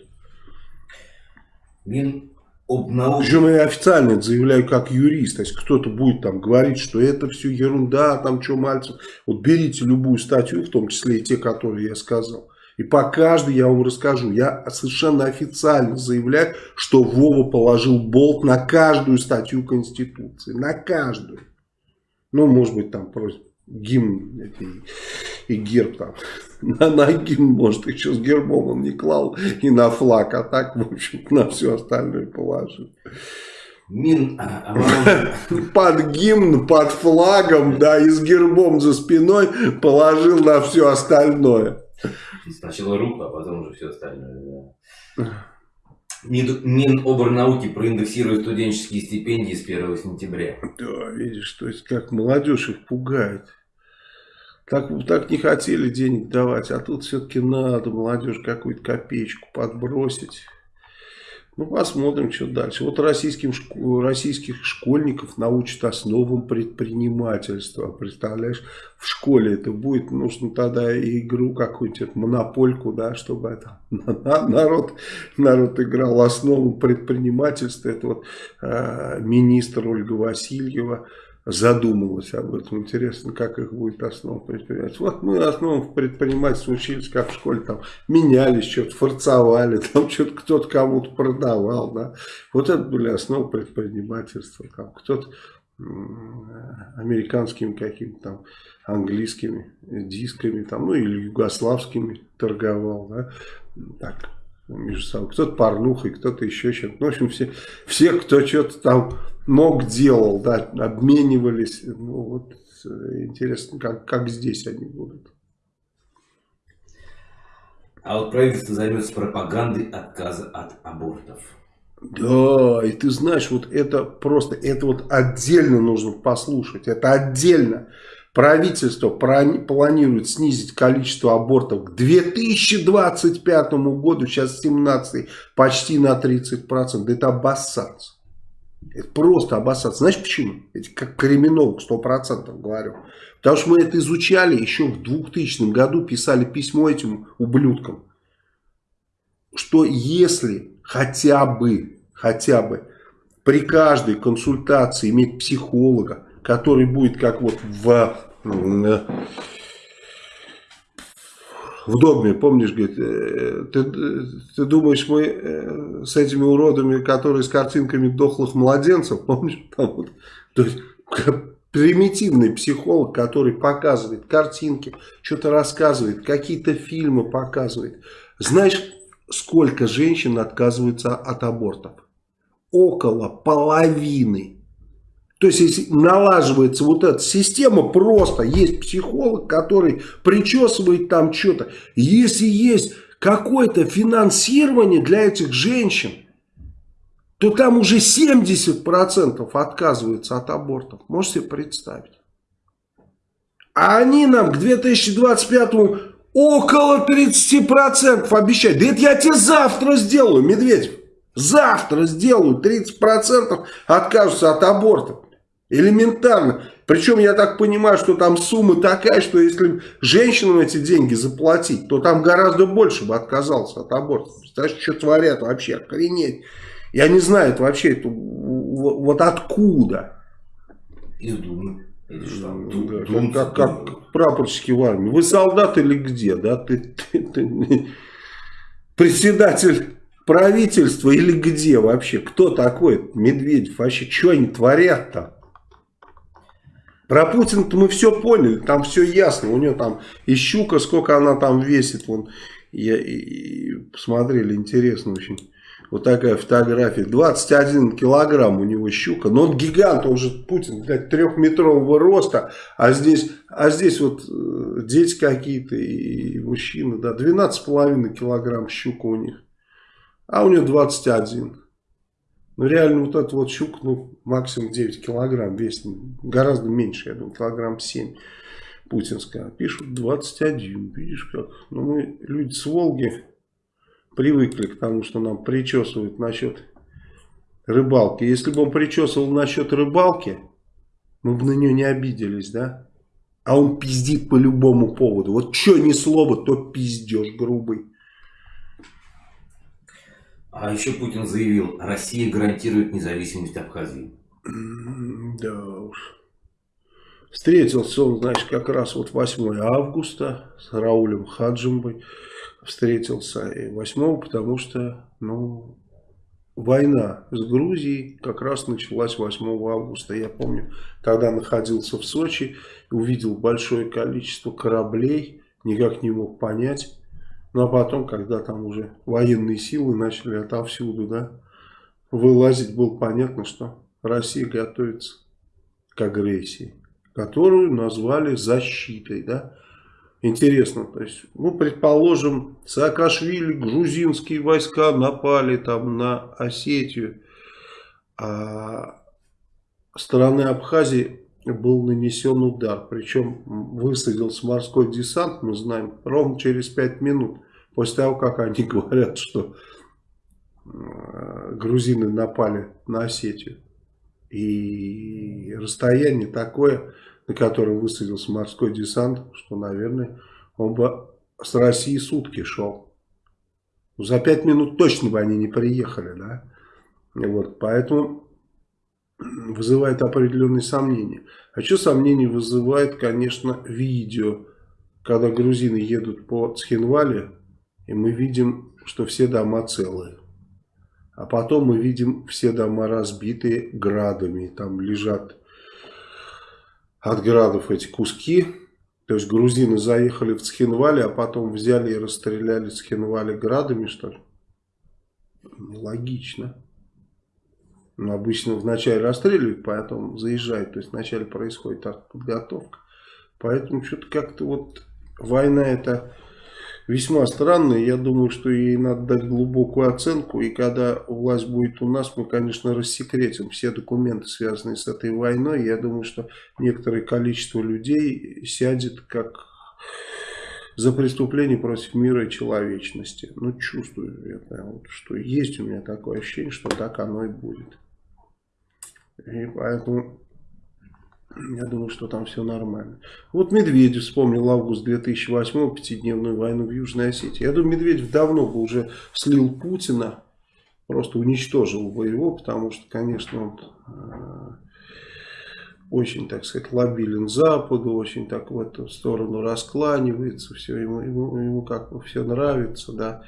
Минобнауки... Причем я официально это заявляю как юрист. То есть кто-то будет там говорить, что это все ерунда, там что Мальцев. Вот берите любую статью, в том числе и те, которые я сказал. И по каждой я вам расскажу. Я совершенно официально заявляю, что Вова положил болт на каждую статью Конституции. На каждую. Ну, может быть, там просит гимн и, и герб там. На, на гимн, может, еще с гербом он не клал и на флаг, а так, в общем на все остальное положил. Мин, а, под гимн, под флагом, да, и с гербом за спиной положил на все остальное. Сначала руку, а потом уже все остальное. Да. Миноборнауки проиндексирует студенческие стипендии с 1 сентября. Да, видишь, то есть как молодежь их пугает. Так, так не хотели денег давать, а тут все-таки надо молодежь какую-то копеечку подбросить. Ну, посмотрим, что дальше. Вот российским, российских школьников научат основам предпринимательства. Представляешь, в школе это будет, нужно тогда игру какую-нибудь, монопольку, да, чтобы это, народ, народ играл основам предпринимательства. Это вот э, министр Ольга Васильева задумалась об этом. Интересно, как их будет основа предпринимательства. Вот мы основам предпринимательства учились, как в школе, там менялись, что-то форцовали, там что-то кто-то кому-то продавал. Да. Вот это были основы предпринимательства. Там кто-то американскими какими-то там английскими дисками, там, ну или югославскими торговал, да, так, между собой. Кто-то порнухой, кто-то еще чем-то. Ну, в общем, все, все кто что-то там мог, делал, да, обменивались. Ну, вот интересно, как, как здесь они будут. А вот правительство займется пропагандой отказа от абортов. Да, и ты знаешь, вот это просто, это вот отдельно нужно послушать, это отдельно. Правительство планирует снизить количество абортов к 2025 году, сейчас 17 почти на 30%. Это обоссаться. Это просто обоссаться. Знаешь почему? Это как криминолог, 100% говорю. Потому что мы это изучали еще в 2000 году, писали письмо этим ублюдкам. Что если хотя бы, хотя бы при каждой консультации иметь психолога, который будет как вот в, в догме, помнишь, говорит, э, ты, ты думаешь, мы э, с этими уродами, которые с картинками дохлых младенцев, помнишь, там вот, то есть примитивный психолог, который показывает картинки, что-то рассказывает, какие-то фильмы показывает. Знаешь, сколько женщин отказываются от абортов? Около половины. То есть, если налаживается вот эта система, просто есть психолог, который причесывает там что-то. Если есть какое-то финансирование для этих женщин, то там уже 70% отказываются от абортов. Можете себе представить? А они нам к 2025 около 30% обещают. Да это я тебе завтра сделаю, Медведев. Завтра сделаю 30% откажутся от абортов. Элементарно. Причем я так понимаю, что там сумма такая, что если женщинам эти деньги заплатить, то там гораздо больше бы отказался от аборта. Представляешь, что творят вообще, охренеть. Я не знаю это вообще, это, вот откуда. Из Думы. Да, как, как, как прапорщики в армии. Вы солдат или где? Да? Ты, ты, ты, председатель правительства или где вообще? Кто такой Медведев? Вообще, что они творят-то? Про Путина-то мы все поняли, там все ясно. У нее там и щука, сколько она там весит. Вон, я, и, и, посмотрели, интересно очень. Вот такая фотография. 21 килограмм у него щука. Но он гигант, он же Путин, блядь, трехметрового роста. А здесь, а здесь вот э, дети какие-то и мужчины. Да, 12,5 килограмм щука у них. А у него 21. Ну реально вот этот вот щук, ну максимум 9 килограмм весит. Гораздо меньше, я думаю, килограмм 7 путинская. Пишут 21. Видишь как? Ну мы люди с Волги привыкли к тому, что нам причесывают насчет рыбалки. Если бы он причесывал насчет рыбалки, мы бы на нее не обиделись, да? А он пиздит по любому поводу. Вот что ни слово, то пиздеж грубый. А еще Путин заявил, Россия гарантирует независимость Абхазии. Да уж. Встретился он, значит, как раз вот 8 августа с Раулем Хаджимбой встретился и 8 потому что, ну, война с Грузией как раз началась 8 августа. Я помню, тогда находился в Сочи, увидел большое количество кораблей, никак не мог понять. Ну, а потом, когда там уже военные силы начали отовсюду, да, вылазить, было понятно, что Россия готовится к агрессии, которую назвали защитой, да. Интересно, то есть, ну, предположим, Саакашвили, грузинские войска напали там на Осетию, а стороны Абхазии был нанесен удар, причем высадился морской десант, мы знаем, ровно через 5 минут, после того, как они говорят, что э, грузины напали на Осетию. И расстояние такое, на котором высадился морской десант, что, наверное, он бы с России сутки шел. За пять минут точно бы они не приехали, да. Вот, поэтому вызывает определенные сомнения. А что сомнения вызывает, конечно, видео, когда грузины едут по Цхинвале, и мы видим, что все дома целые. А потом мы видим все дома разбитые градами. Там лежат от градов эти куски. То есть грузины заехали в Цхинвале, а потом взяли и расстреляли Цхинвале градами, что ли? Логично. Но обычно вначале расстреливают, потом заезжают. То есть вначале происходит подготовка. Поэтому что-то как-то вот война это весьма странная. Я думаю, что ей надо дать глубокую оценку. И когда власть будет у нас, мы, конечно, рассекретим все документы, связанные с этой войной. Я думаю, что некоторое количество людей сядет как за преступление против мира и человечности. Ну, чувствую это, вот, что есть у меня такое ощущение, что так оно и будет. И поэтому я думаю, что там все нормально. Вот Медведев вспомнил август 2008 пятидневную войну в Южной Осетии. Я думаю, Медведев давно бы уже слил Путина, просто уничтожил бы его, потому что, конечно, он э, очень, так сказать, лобилен Западу, очень так в эту сторону раскланивается, все ему, ему, ему как бы все нравится, да.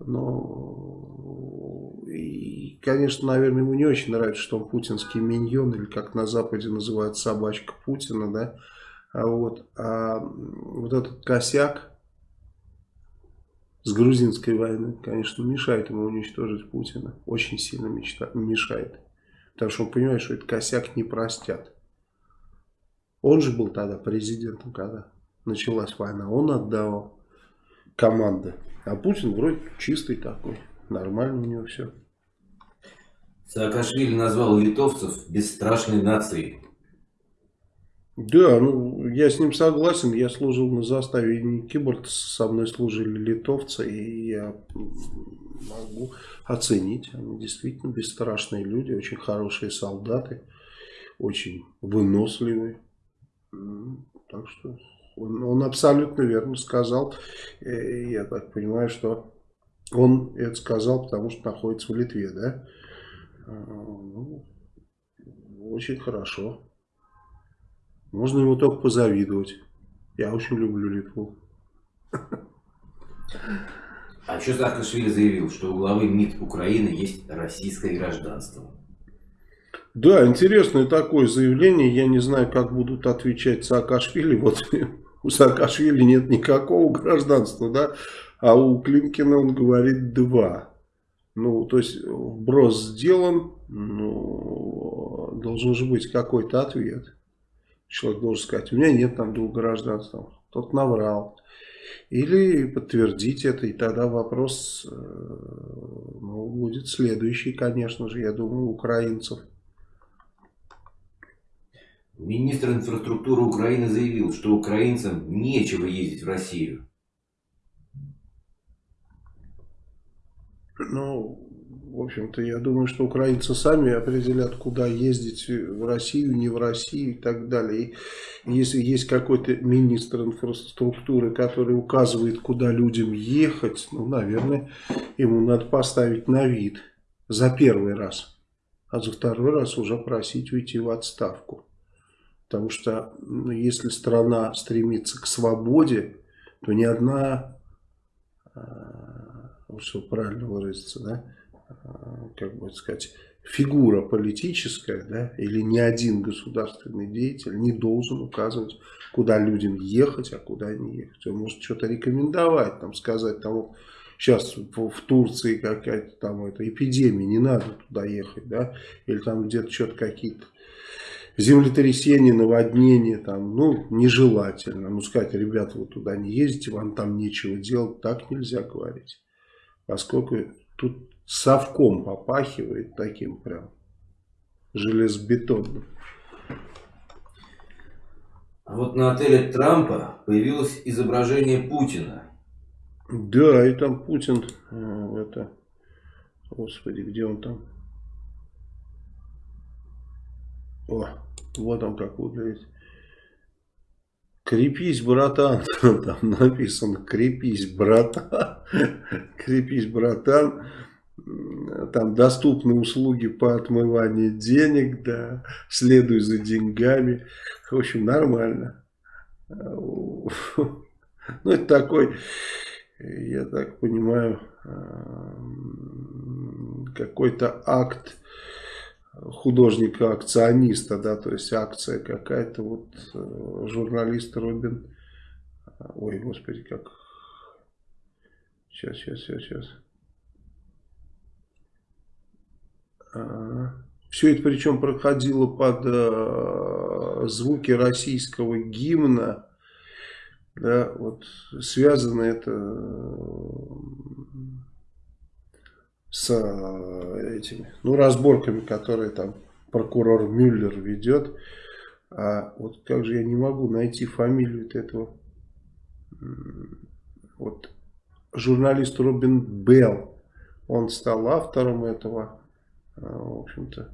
Но, и, конечно, наверное, ему не очень нравится, что он путинский миньон, или как на Западе называют собачка Путина, да. А вот, а вот этот косяк с грузинской войны, конечно, мешает ему уничтожить Путина. Очень сильно мечта, мешает. Потому что он понимает, что этот косяк не простят. Он же был тогда президентом, когда началась война. Он отдавал команды а Путин вроде чистый такой. Нормально у него все. Саакашвили назвал литовцев бесстрашной нацией. Да, ну я с ним согласен. Я служил на заставе имени Киборта, со мной служили литовцы, и я могу оценить. Они действительно бесстрашные люди, очень хорошие солдаты, очень выносливые. Так что он, он абсолютно верно сказал. Я так понимаю, что он это сказал, потому что находится в Литве, да? ну, очень хорошо. Можно ему только позавидовать. Я очень люблю Литву. А что Саакашвили заявил, что у главы МИД Украины есть российское гражданство? Да, интересное такое заявление. Я не знаю, как будут отвечать Саакашвили. Вот у Саакашвили нет никакого гражданства, да, а у Климкина он говорит два. Ну, то есть вброс сделан, ну, должен же быть какой-то ответ. Человек должен сказать, у меня нет там двух гражданств, тот наврал. Или подтвердить это, и тогда вопрос э, ну, будет следующий, конечно же, я думаю, украинцев. Министр инфраструктуры Украины заявил, что украинцам нечего ездить в Россию. Ну, в общем-то, я думаю, что украинцы сами определят, куда ездить в Россию, не в Россию и так далее. И если есть какой-то министр инфраструктуры, который указывает, куда людям ехать, ну, наверное, ему надо поставить на вид за первый раз. А за второй раз уже просить уйти в отставку. Потому что ну, если страна стремится к свободе, то ни одна, чтобы правильно выразиться, да, а, как бы сказать, фигура политическая, да, или ни один государственный деятель не должен указывать, куда людям ехать, а куда не ехать. Он может что-то рекомендовать, там, сказать, там, сейчас в, Турции какая-то там это, эпидемия, не надо туда ехать, да, или там где-то что-то какие-то землетрясения, наводнения, там, ну, нежелательно. Ну, сказать, ребята, вы туда не ездите, вам там нечего делать, так нельзя говорить. Поскольку тут совком попахивает таким прям железобетонным. А вот на отеле Трампа появилось изображение Путина. Да, и там Путин, э, это, господи, где он там? О, вот он как выглядит. Крепись, братан. Там написано, крепись, братан. Крепись, братан там доступны услуги по отмыванию денег, да, следуй за деньгами. В общем, нормально. Ну, это такой, я так понимаю, какой-то акт художника-акциониста, да, то есть акция какая-то, вот э, журналист Робин, ой, господи, как, сейчас, сейчас, сейчас, сейчас, Все это причем проходило под э, звуки российского гимна. Да, вот связано это с э, этими, ну, разборками, которые там прокурор Мюллер ведет. А вот как же я не могу найти фамилию этого вот журналист Робин Белл. Он стал автором этого а, в общем-то,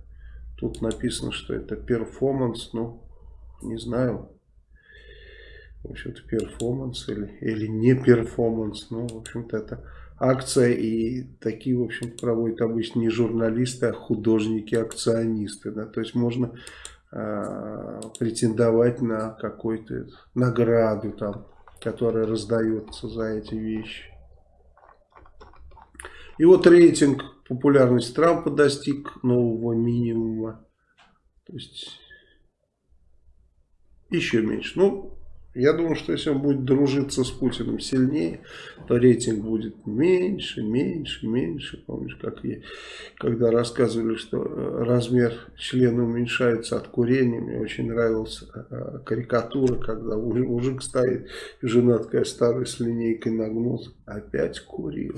тут написано, что это перформанс, ну, не знаю, в общем-то, перформанс или, или не перформанс, ну, в общем-то, это акция, и такие, в общем проводят обычно не журналисты, а художники-акционисты, да, то есть можно э, претендовать на какую-то награду там, которая раздается за эти вещи. И вот рейтинг популярность Трампа достиг нового минимума. То есть еще меньше. Ну, я думаю, что если он будет дружиться с Путиным сильнее, то рейтинг будет меньше, меньше, меньше. Помнишь, как я, когда рассказывали, что э, размер члена уменьшается от курения, мне очень нравилась э, карикатура, когда мужик стоит, жена такая старая с линейкой нагнулась, опять курил.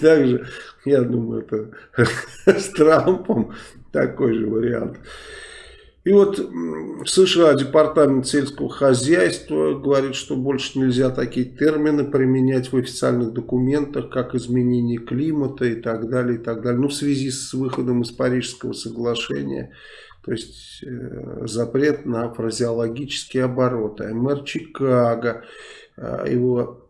Также, я думаю, это с Трампом такой же вариант. И вот в США Департамент сельского хозяйства говорит, что больше нельзя такие термины применять в официальных документах, как изменение климата и так далее, и так далее. Ну, в связи с выходом из Парижского соглашения, то есть э, запрет на фразеологические обороты. Мэр Чикаго, э, его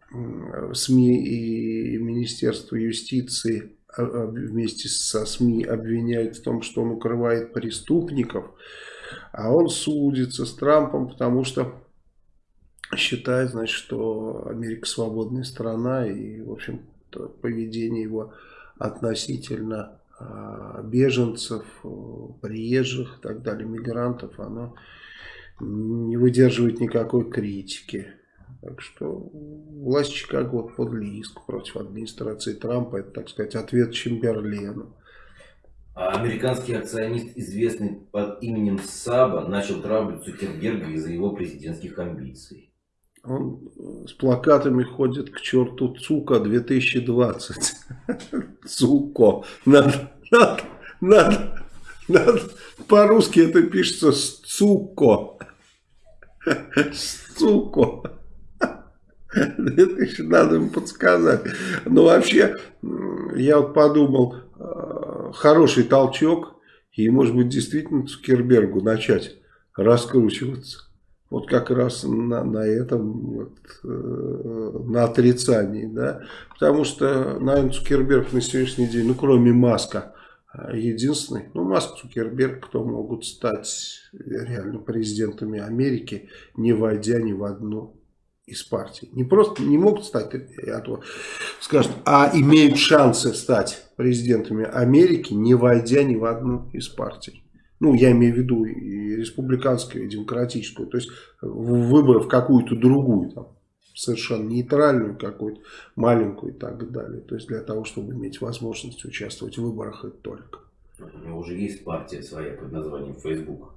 СМИ и Министерство юстиции а, а, вместе со СМИ обвиняют в том, что он укрывает преступников, а он судится с Трампом, потому что считает, значит, что Америка свободная страна и, в общем, поведение его относительно а, беженцев, приезжих и так далее, мигрантов, оно не выдерживает никакой критики. Так что власть Чикаго вот подали иск против администрации Трампа. Это, так сказать, ответ Чемберлену. А американский акционист, известный под именем Саба, начал травлить Цукерберга из-за его президентских амбиций. Он с плакатами ходит к черту Цука 2020. Цуко. Надо, надо, надо, надо. По-русски это пишется Цуко. Цуко. Надо им подсказать. Но вообще, я вот подумал, э, хороший толчок, и может быть действительно Цукербергу начать раскручиваться. Вот как раз на, на этом, вот, э, на отрицании, да. Потому что, наверное, Цукерберг на сегодняшний день, ну, кроме Маска, э, единственный, ну, Маск, Цукерберг, кто могут стать реально президентами Америки, не войдя ни в одну из партий. Не просто не могут стать, а то скажут, а имеют шансы стать президентами Америки, не войдя ни в одну из партий. Ну, я имею в виду и республиканскую, и демократическую. То есть, выборов какую-то другую, там, совершенно нейтральную какую-то, маленькую и так далее. То есть, для того, чтобы иметь возможность участвовать в выборах и только. У него уже есть партия своя под названием Facebook.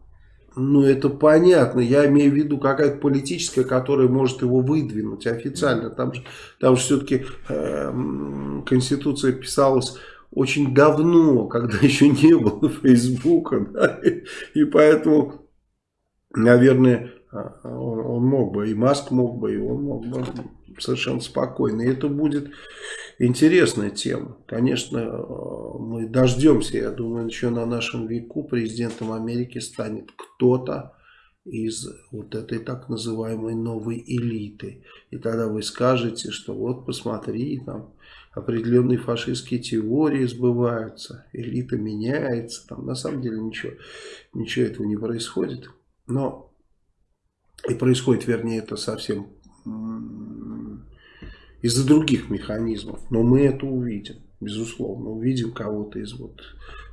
Ну, это понятно. Я имею в виду какая-то политическая, которая может его выдвинуть официально. Там же, там же все-таки э, Конституция писалась очень давно, когда еще не было Фейсбука. Да? И, и поэтому, наверное, а, он, он мог бы, и Маск мог бы, и он мог бы совершенно спокойно. И это будет интересная тема. Конечно, э, мы дождемся, я думаю, еще на нашем веку президентом Америки станет кто-то из вот этой так называемой новой элиты. И тогда вы скажете, что вот посмотри, там определенные фашистские теории сбываются, элита меняется. Там на самом деле ничего, ничего этого не происходит. Но и происходит, вернее, это совсем из-за других механизмов. Но мы это увидим, безусловно. Увидим кого-то из вот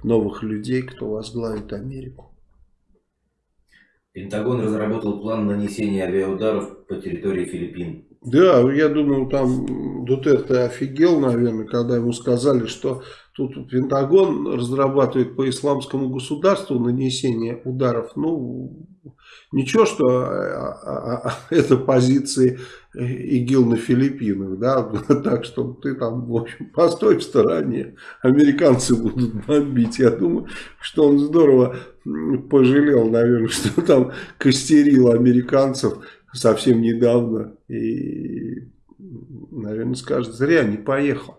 новых людей, кто возглавит Америку. Пентагон разработал план нанесения авиаударов по территории Филиппин. Да, я думаю, там Дутерте офигел, наверное, когда ему сказали, что тут Пентагон разрабатывает по исламскому государству нанесение ударов. Ну, ничего, что а, а, а, это позиции ИГИЛ на Филиппинах, да, так что ты там, в общем, постой в стороне, американцы будут бомбить. Я думаю, что он здорово пожалел, наверное, что там костерил американцев совсем недавно. И, наверное, скажет, зря не поехал.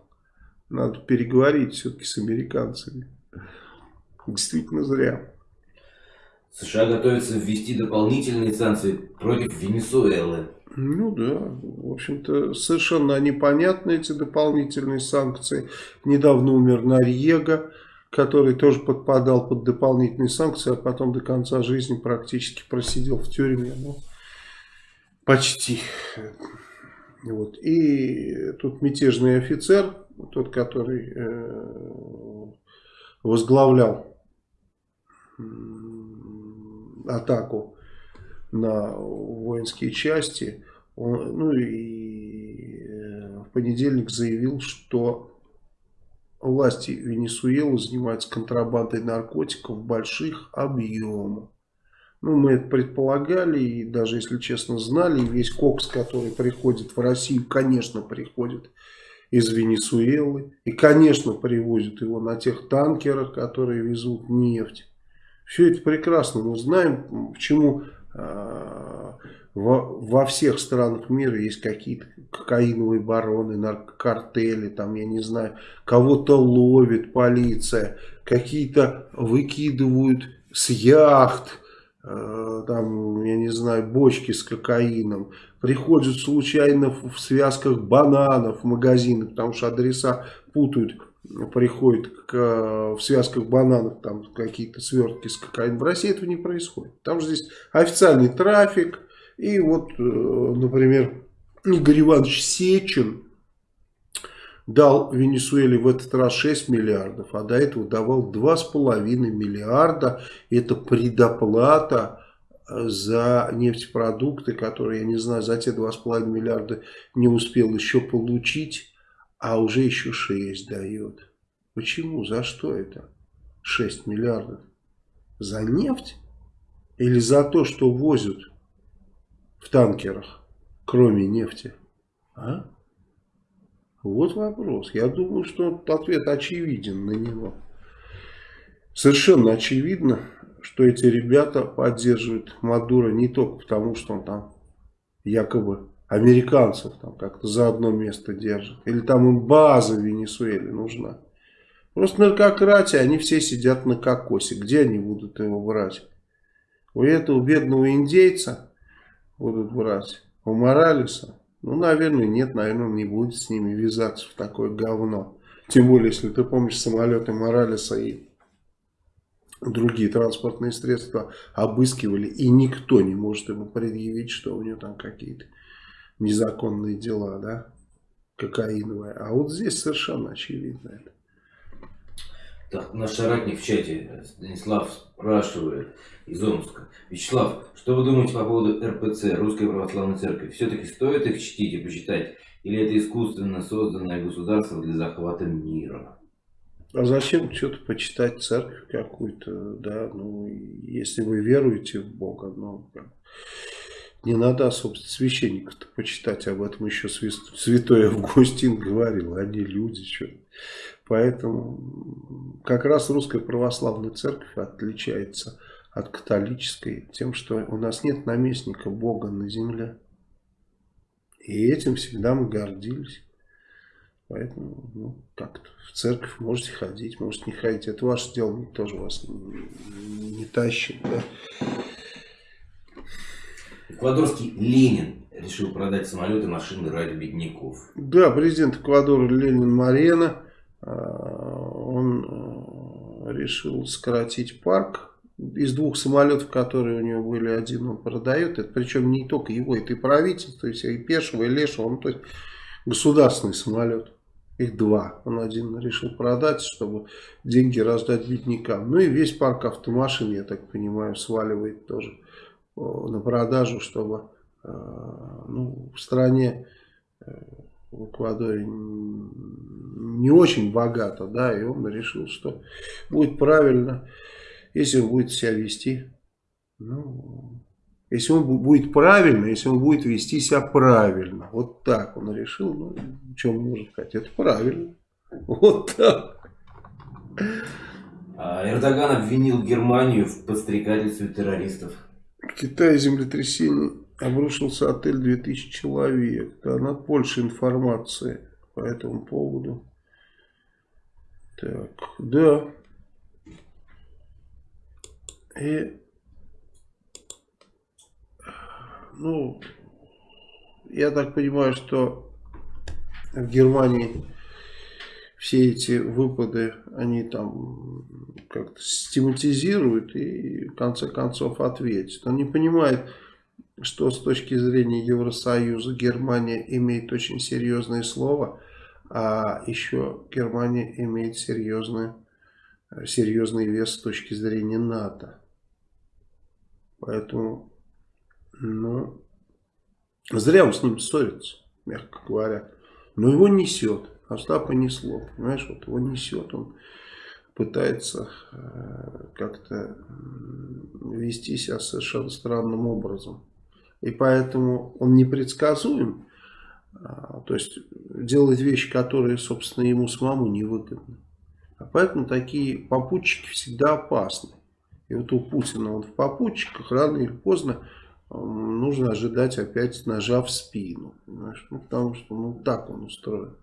Надо переговорить все-таки с американцами. Действительно зря. США готовятся ввести дополнительные санкции против Венесуэлы. Ну да, в общем-то, совершенно непонятны эти дополнительные санкции. Недавно умер Нарьега, который тоже подпадал под дополнительные санкции, а потом до конца жизни практически просидел в тюрьме. Ну, почти. Вот. И тут мятежный офицер, тот, который э, возглавлял атаку на воинские части, он, ну и э, в понедельник заявил, что власти Венесуэлы занимаются контрабандой наркотиков в больших объемах. Ну, мы это предполагали, и даже, если честно, знали. Весь кокс, который приходит в Россию, конечно, приходит из Венесуэлы. И, конечно, привозят его на тех танкерах, которые везут нефть. Все это прекрасно. Мы знаем, почему во, во всех странах мира есть какие-то кокаиновые бароны, наркокартели, там, я не знаю, кого-то ловит полиция, какие-то выкидывают с яхт, э, там, я не знаю, бочки с кокаином, приходят случайно в связках бананов в магазины, потому что адреса путают, приходят к, в связках бананов там какие-то свертки с кокаином. В России этого не происходит. Там же здесь официальный трафик. И вот, э, например, Игорь Иванович Сечин дал Венесуэле в этот раз 6 миллиардов, а до этого давал 2,5 миллиарда. Это предоплата за нефтепродукты, которые, я не знаю, за те 2,5 миллиарда не успел еще получить, а уже еще 6 дает. Почему? За что это? 6 миллиардов. За нефть? Или за то, что возят в танкерах, кроме нефти? А? Вот вопрос. Я думаю, что ответ очевиден на него. Совершенно очевидно, что эти ребята поддерживают Мадура не только потому, что он там якобы американцев там как-то за одно место держит. Или там им база в Венесуэле нужна. Просто наркократия, они все сидят на кокосе. Где они будут его брать? У этого бедного индейца будут брать. У Моралеса ну, наверное, нет, наверное, не будет с ними вязаться в такое говно. Тем более, если ты помнишь самолеты Моралеса и другие транспортные средства обыскивали, и никто не может ему предъявить, что у него там какие-то незаконные дела, да, кокаиновые. А вот здесь совершенно очевидно это. Так, наш соратник в чате, Станислав, спрашивает из Омска. Вячеслав, что вы думаете по поводу РПЦ, Русской Православной Церкви? Все-таки стоит их чтить и почитать? Или это искусственно созданное государство для захвата мира? А зачем что-то почитать церковь какую-то, да, ну, если вы веруете в Бога, ну, не надо особо священников-то почитать, об этом еще святой Августин говорил, они люди, что Поэтому как раз русская православная церковь отличается от католической тем, что у нас нет наместника Бога на земле. И этим всегда мы гордились. Поэтому, ну, как-то в церковь можете ходить, можете не ходить. Это ваше дело, мы тоже вас не, не тащим. Да? Эквадорский Ленин решил продать самолеты, машины ради бедняков. Да, президент Эквадора Ленин Марена а, он э, решил сократить парк. Из двух самолетов, которые у него были, один он продает. Это причем не только его, это и правительство, и, все, и Пешего, и Лешего. Он то есть государственный самолет. Их два. Он один решил продать, чтобы деньги раздать беднякам. Ну и весь парк автомашин, я так понимаю, сваливает тоже на продажу, чтобы э, ну, в стране э, в Эквадоре не очень богато, да, и он решил, что будет правильно, если он будет себя вести, ну, если он будет правильно, если он будет вести себя правильно, вот так он решил, ну, он может сказать, это правильно, вот так. А Эрдоган обвинил Германию в подстрекательстве террористов. В Китае землетрясение обрушился отель 2000 человек. Да, надо больше информации по этому поводу. Так, да. И, ну, я так понимаю, что в Германии все эти выпады, они там как-то систематизируют и в конце концов ответят. Он не понимает, что с точки зрения Евросоюза Германия имеет очень серьезное слово, а еще Германия имеет серьезный, серьезный вес с точки зрения НАТО. Поэтому, ну, зря он с ним ссорится, мягко говоря. Но его несет, Остапа несло, понимаешь, вот его несет, он пытается э, как-то вести себя совершенно странным образом и поэтому он непредсказуем, а, то есть делает вещи, которые, собственно, ему самому невыгодны. А поэтому такие попутчики всегда опасны. И вот у Путина он в попутчиках рано или поздно нужно ожидать опять ножа в спину. Понимаешь? Ну, потому что ну, так он устроен.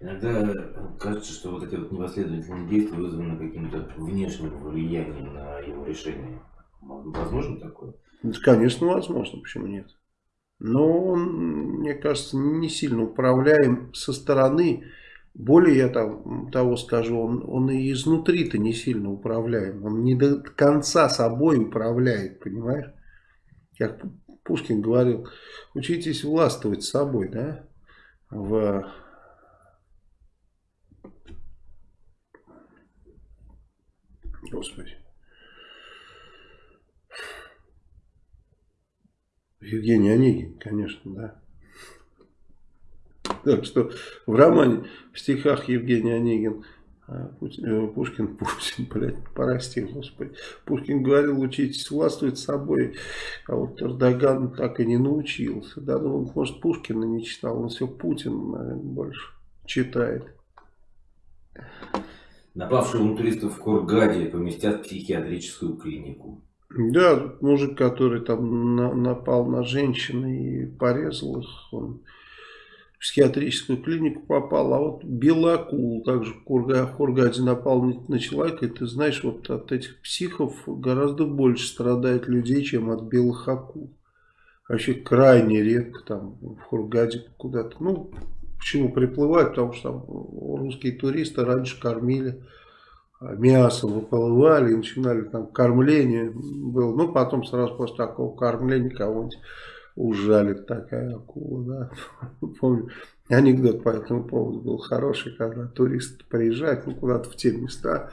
Иногда кажется, что вот эти вот непоследовательные действия вызваны каким-то внешним влиянием на его решение. Возможно такое? Конечно, возможно. Почему нет? Но он, мне кажется, не сильно управляем со стороны. Более я там, того скажу, он, он и изнутри-то не сильно управляем. Он не до конца собой управляет, понимаешь? Как Пушкин говорил, учитесь властвовать собой, да? В Господи. Евгений Онегин, конечно, да. Так что в романе, в стихах Евгений Онегин, а, э, Пушкин, Пушкин, блядь, прости, господи. Пушкин говорил, учитесь властвовать собой, а вот Эрдоган так и не научился. Да, ну, может, Пушкина не читал, он все Путин, наверное, больше читает. Напавшего на туристов в Кургаде поместят в психиатрическую клинику. Да, мужик, который там на, напал на женщин и порезал их, он психиатрическую клинику попал, а вот Белакул также в, Кургаде напал на человека, и ты знаешь, вот от этих психов гораздо больше страдает людей, чем от белых акул. Вообще крайне редко там в Хургаде куда-то, ну, почему приплывают, потому что там русские туристы раньше кормили мясом выплывали и начинали там кормление было. Ну, потом сразу после такого кормления кого-нибудь ужалит такая акула, да. Помню, анекдот по этому поводу был хороший, когда турист приезжает ну, куда-то в те места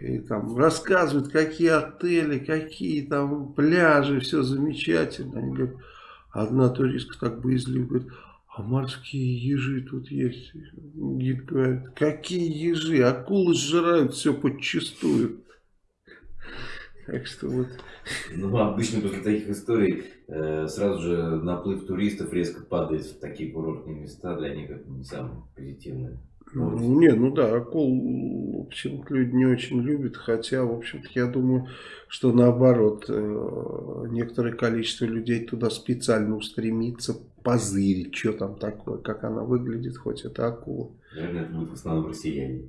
и там рассказывают, какие отели, какие там пляжи, все замечательно. Они говорят, одна туристка так боязливо говорит, а морские ежи тут есть. Гид говорит, какие ежи? Акулы сжирают все подчистую. Так что вот. Ну, обычно после таких историй э, сразу же наплыв туристов резко падает в такие курортные места. Для них это не самое позитивное. Ну, не, ну да, акул почему-то люди не очень любят, хотя, в общем-то, я думаю, что наоборот, э, некоторое количество людей туда специально устремится позырить, что там такое, как она выглядит, хоть это акула. Наверное, это будет в основном россияне.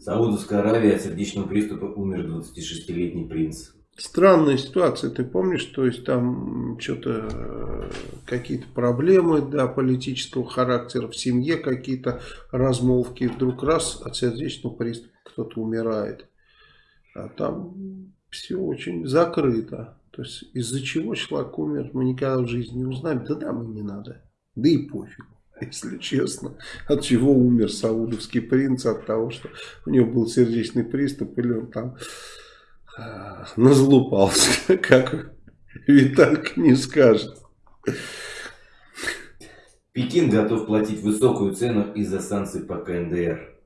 Саудовская Аравия от сердечного приступа умер 26-летний принц. Странная ситуация, ты помнишь, то есть там что-то э, какие-то проблемы да, политического характера в семье, какие-то размолвки, вдруг раз от сердечного приступа кто-то умирает. А там все очень закрыто. То есть из-за чего человек умер, мы никогда в жизни не узнаем. Да нам и не надо. Да и пофиг, если честно. От чего умер саудовский принц? От того, что у него был сердечный приступ или он там назлупался, как Виталька не скажет. Пекин готов платить высокую цену из-за санкций по КНДР.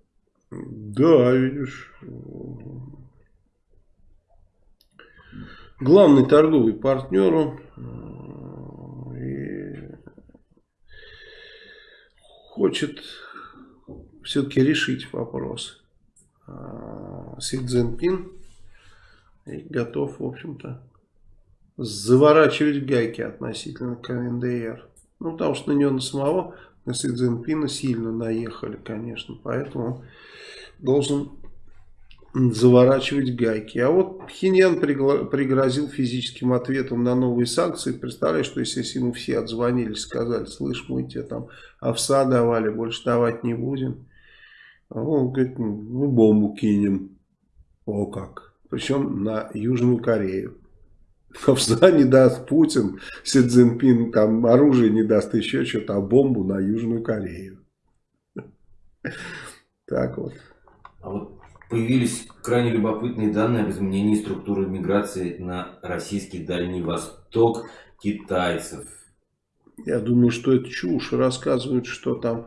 Да, видишь. Главный торговый партнер и хочет все-таки решить вопрос. А, Си Цзиньпин готов, в общем-то, заворачивать гайки относительно КНДР. Ну, потому что на него на самого, на Си Цзиньпина сильно наехали, конечно. Поэтому должен заворачивать гайки. А вот Пхеньян пригрозил физическим ответом на новые санкции. Представляешь, что если ему все отзвонили, сказали, слышь, мы тебе там овса давали, больше давать не будем. Он говорит, мы бомбу кинем. О как причем на Южную Корею. Овса не даст Путин, Си Цзиньпин там оружие не даст, еще что-то, а бомбу на Южную Корею. Так вот. А вот появились крайне любопытные данные об изменении структуры миграции на российский Дальний Восток китайцев. Я думаю, что это чушь. Рассказывают, что там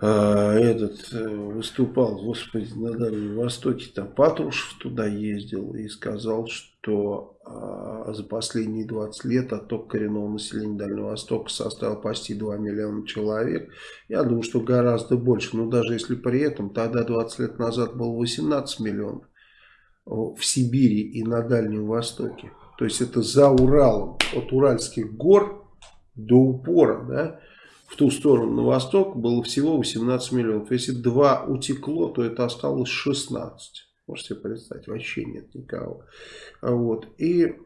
этот э, выступал, господи, на Дальнем Востоке, там Патрушев туда ездил и сказал, что а, за последние 20 лет отток коренного населения Дальнего Востока составил почти 2 миллиона человек. Я думаю, что гораздо больше, но даже если при этом, тогда 20 лет назад было 18 миллионов в Сибири и на Дальнем Востоке. То есть это за Уралом, от Уральских гор до упора, да, в ту сторону, на восток, было всего 18 миллионов. Если 2 утекло, то это осталось 16. Можете себе представить, вообще нет никого. Вот. И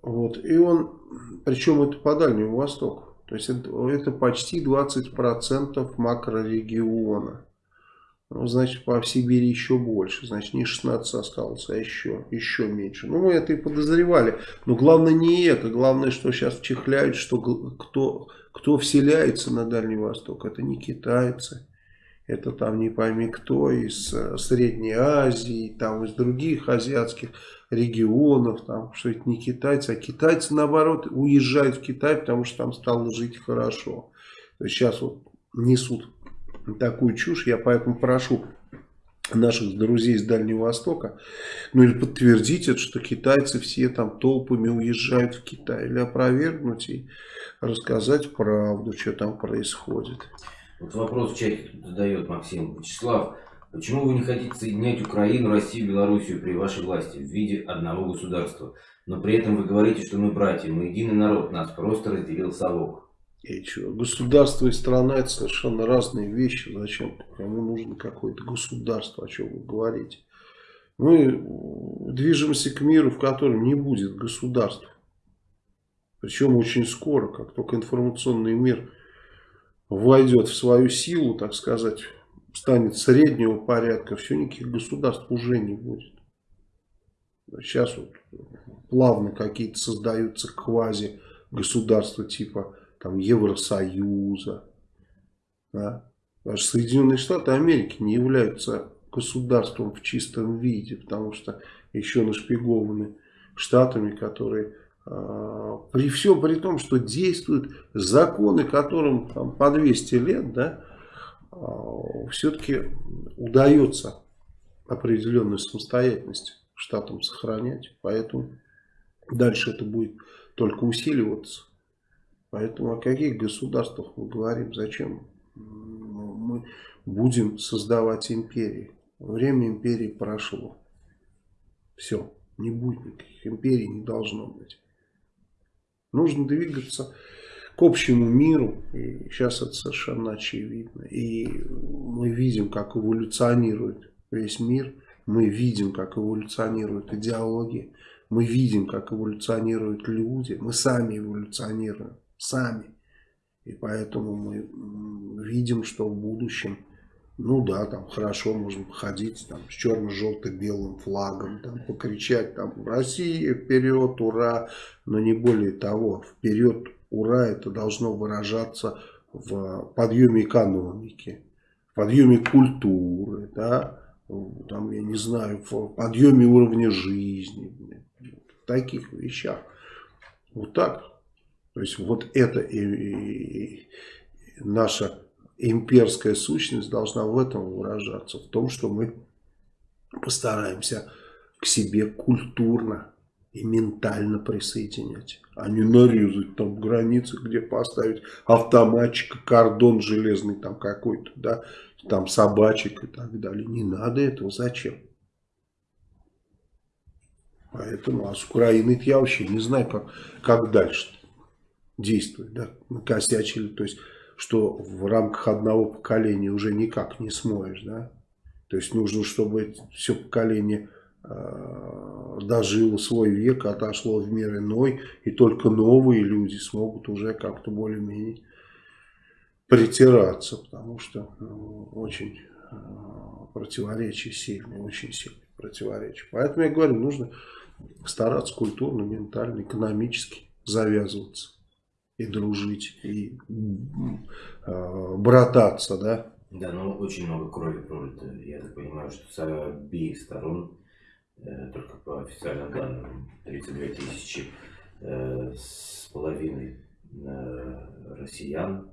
вот. И он, причем это по Дальнему Востоку. То есть это, это почти 20% макрорегиона. Ну, значит, по Сибири еще больше. Значит, не 16 осталось, а еще, еще меньше. Ну, мы это и подозревали. Но главное не это. Главное, что сейчас вчихляют, что кто, кто вселяется на Дальний Восток. Это не китайцы. Это там не пойми кто из э, Средней Азии, там из других азиатских регионов. Там, что это не китайцы, а китайцы наоборот уезжают в Китай, потому что там стало жить хорошо. Сейчас вот несут такую чушь. Я поэтому прошу наших друзей с Дальнего Востока, ну или подтвердить это, что китайцы все там толпами уезжают в Китай, или опровергнуть и рассказать правду, что там происходит. Вот вопрос в чате задает Максим. Вячеслав, почему вы не хотите соединять Украину, Россию, Белоруссию при вашей власти в виде одного государства? Но при этом вы говорите, что мы братья, мы единый народ, нас просто разделил совок. Государство и страна это совершенно разные вещи. Зачем? Кому нужно какое-то государство, о чем вы говорите? Мы движемся к миру, в котором не будет государства. Причем очень скоро, как только информационный мир войдет в свою силу, так сказать, станет среднего порядка, все, никаких государств уже не будет. Сейчас вот плавно какие-то создаются квази государства типа там, Евросоюза. Да? Даже Соединенные Штаты Америки не являются государством в чистом виде, потому что еще нашпигованы штатами, которые э, при всем при том, что действуют законы, которым там, по 200 лет, да, э, все-таки удается определенную самостоятельность штатам сохранять. Поэтому дальше это будет только усиливаться. Поэтому о каких государствах мы говорим? Зачем мы будем создавать империи? Время империи прошло. Все, не будет никаких империй, не должно быть. Нужно двигаться к общему миру. И сейчас это совершенно очевидно. И мы видим, как эволюционирует весь мир. Мы видим, как эволюционирует идеология. Мы видим, как эволюционируют люди. Мы сами эволюционируем сами. И поэтому мы видим, что в будущем, ну да, там хорошо можно походить там, с черно-желто-белым флагом, там, покричать там «Россия, вперед, ура!», но не более того, вперед, ура, это должно выражаться в подъеме экономики, в подъеме культуры, да, там, я не знаю, в подъеме уровня жизни, в таких вещах. Вот так то есть вот эта и, и, наша имперская сущность должна в этом выражаться. В том, что мы постараемся к себе культурно и ментально присоединять. А не нарезать там границы, где поставить автоматчик, кордон железный там какой-то, да, там собачек и так далее. Не надо этого. Зачем? Поэтому, а с Украиной я вообще не знаю, как, как дальше действует, да, накосячили, то есть, что в рамках одного поколения уже никак не смоешь, да, то есть нужно, чтобы все поколение э, дожило свой век, отошло в мир иной, и только новые люди смогут уже как-то более-менее притираться, потому что ну, очень э, противоречия сильные, очень сильные противоречия. Поэтому я говорю, нужно стараться культурно, ментально, экономически завязываться и дружить, и э, брататься, да? Да, ну очень много крови пролито. Я так понимаю, что с обеих сторон, э, только по официальным данным, 32 тысячи э, с половиной э, россиян,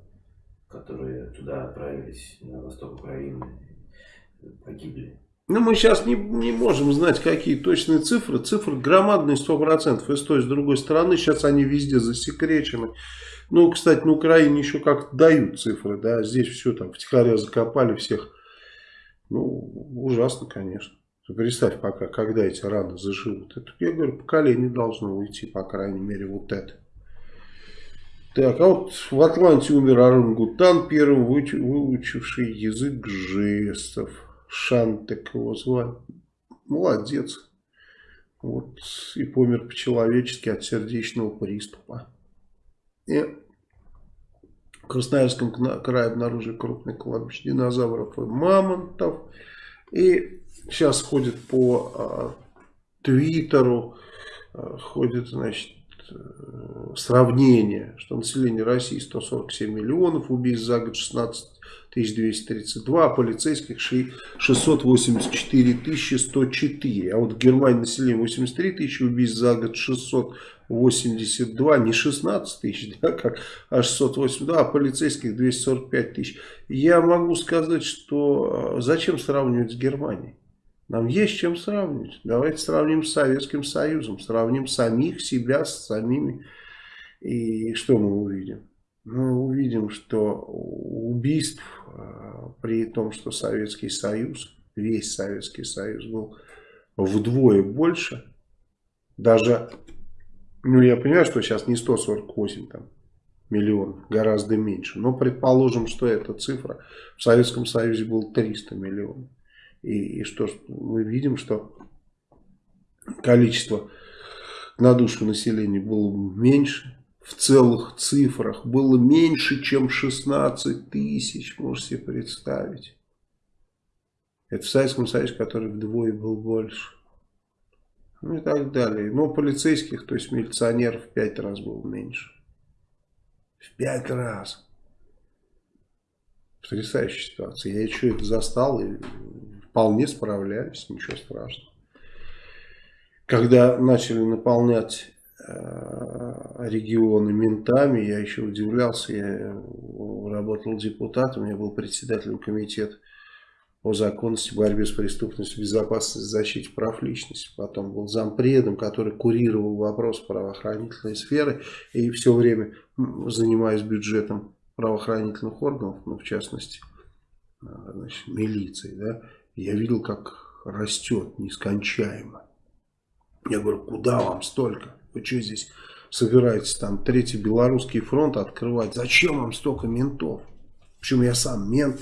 которые туда отправились, на восток Украины, погибли. Ну, мы сейчас не, не можем знать, какие точные цифры. Цифры громадные 100%. И с той, с другой стороны, сейчас они везде засекречены. Ну, кстати, на Украине еще как-то дают цифры, да. Здесь все там втихаря закопали всех. Ну, ужасно, конечно. Представь пока, когда эти раны заживут. Это, я говорю, поколение должно уйти, по крайней мере, вот это. Так, а вот в Атланте умер орангутан, первым выучивший язык жестов. Шантек его звали. Молодец. Вот, и помер по-человечески от сердечного приступа. И в Красноярском крае обнаружили крупное кладбище динозавров и мамонтов. И сейчас ходит по а, Твиттеру, а, ходит, значит, э, сравнение, что население России 147 миллионов, убийств за год 16 1232, а полицейских 684 104. А вот в Германии население 83 тысячи, убийств за год 682, не 16 тысяч, да, как, а 682, а полицейских 245 тысяч. Я могу сказать, что а, зачем сравнивать с Германией? Нам есть чем сравнивать. Давайте сравним с Советским Союзом, сравним самих себя с самими. И что мы увидим? Мы увидим, что убийств а, при том, что Советский Союз, весь Советский Союз был вдвое больше, даже, ну я понимаю, что сейчас не 148 там, миллионов, гораздо меньше, но предположим, что эта цифра в Советском Союзе был 300 миллионов. И, и что мы видим, что количество на душу населения было меньше, в целых цифрах было меньше, чем 16 тысяч, можете себе представить. Это в Советском Союзе, который вдвое был больше. Ну и так далее. Но полицейских, то есть милиционеров, в пять раз было меньше. В пять раз. Потрясающая ситуация. Я еще это застал и вполне справляюсь, ничего страшного. Когда начали наполнять регионы ментами. Я еще удивлялся, я работал депутатом, я был председателем комитета по законности, борьбе с преступностью, безопасности, защите прав личности. Потом был зампредом, который курировал вопрос правоохранительной сферы. И все время занимаясь бюджетом правоохранительных органов, ну, в частности, э, значит, милиции, да, я видел, как растет нескончаемо. Я говорю, куда вам столько? Вы что здесь собираетесь там Третий Белорусский фронт открывать? Зачем вам столько ментов? Почему я сам мент?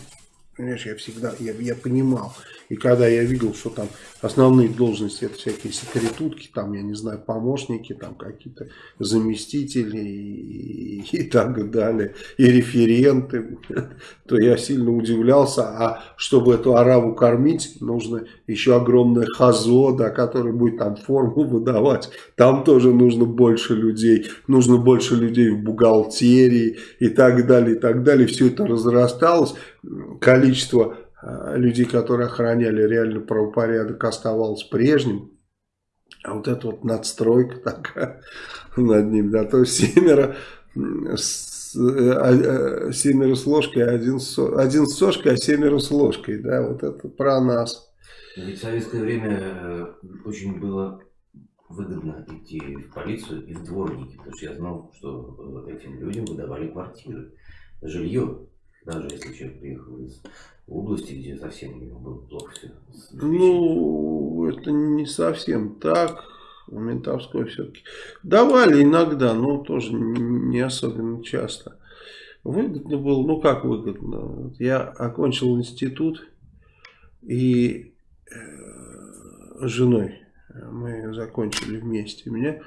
Понимаешь, я всегда, я, я понимал. И когда я видел, что там основные должности, это всякие секретутки, там, я не знаю, помощники, там какие-то заместители и, и так далее, и референты, то я сильно удивлялся. А чтобы эту араву кормить, нужно еще огромное хазо, да, который будет там форму выдавать. Там тоже нужно больше людей, нужно больше людей в бухгалтерии и так далее, и так далее. Все это разрасталось количество э, людей, которые охраняли реально правопорядок, оставалось прежним. А вот эта вот надстройка такая над ним, да, то есть семеро с, э, а, семеро с ложкой, один с, один с сошкой, а семеро с ложкой, да, вот это про нас. Ведь в советское время очень было выгодно идти в полицию и в дворники, потому что я знал, что этим людям выдавали квартиры, жилье даже если человек приехал из области, где совсем у него было плохо все. Ну, это не совсем так. У Ментовской все-таки давали иногда, но тоже не особенно часто. Выгодно было, ну как выгодно. Я окончил институт и э, с женой мы закончили вместе. Меня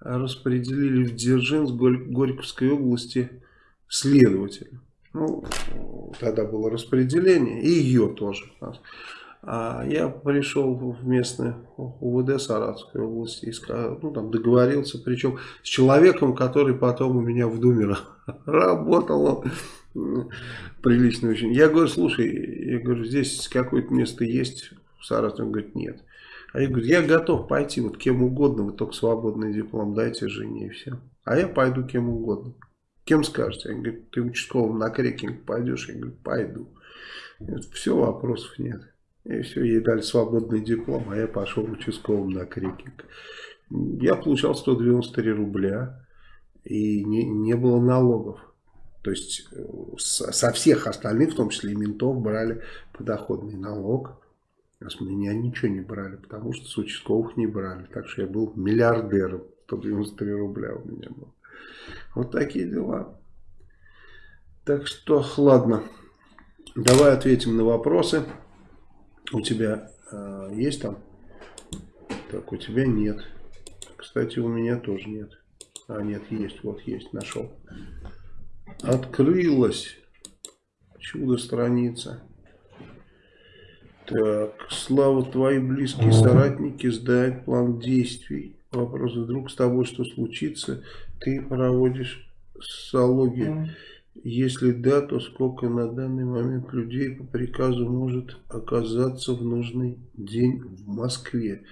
распределили в Дзержинск Горьковской области следователем. Ну, тогда было распределение, и ее тоже. А я пришел в местное УВД Саратовской области и ну, там договорился, причем с человеком, который потом у меня в Думе работал. Он прилично очень. Я говорю, слушай, я говорю, здесь какое-то место есть в Саратове? Он говорит, нет. А я говорю, я готов пойти вот кем угодно, вы только свободный диплом дайте жене и все. А я пойду кем угодно. Кем скажете? Они говорят, ты участковым на крекинг пойдешь? Я говорю, пойду. Говорят, все, вопросов нет. И все, ей дали свободный диплом, а я пошел участковым на крекинг. Я получал 193 рубля, и не, не было налогов. То есть э, со всех остальных, в том числе и ментов, брали подоходный налог. А с меня ничего не брали, потому что с участковых не брали. Так что я был миллиардером. 193 рубля у меня было. Вот такие дела. Так что, ладно. Давай ответим на вопросы. У тебя э, есть там? Так, у тебя нет. Кстати, у меня тоже нет. А, нет, есть. Вот есть, нашел. Открылась. Чудо страница. Так, Слава, твои близкие соратники сдают план действий. Вопрос, вдруг с тобой что случится, ты проводишь социологию. Если да, то сколько на данный момент людей по приказу может оказаться в нужный день в Москве?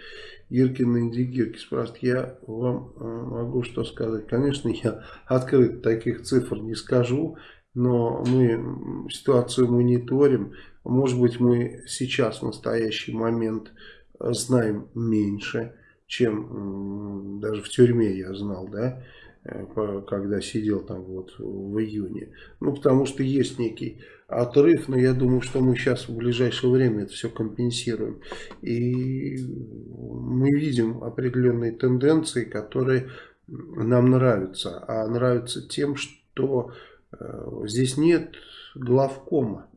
Иркин Инди Гирки спрашивает, я вам э, могу что сказать. Конечно, я открыто таких цифр не скажу, но мы ситуацию мониторим. Может быть, мы сейчас, в настоящий момент, знаем меньше, чем даже в тюрьме я знал, да, э, когда сидел там вот в июне. Ну, потому что есть некий отрыв, но я думаю, что мы сейчас в ближайшее время это все компенсируем. И мы видим определенные тенденции, которые нам нравятся. А нравятся тем, что э, здесь нет главкома.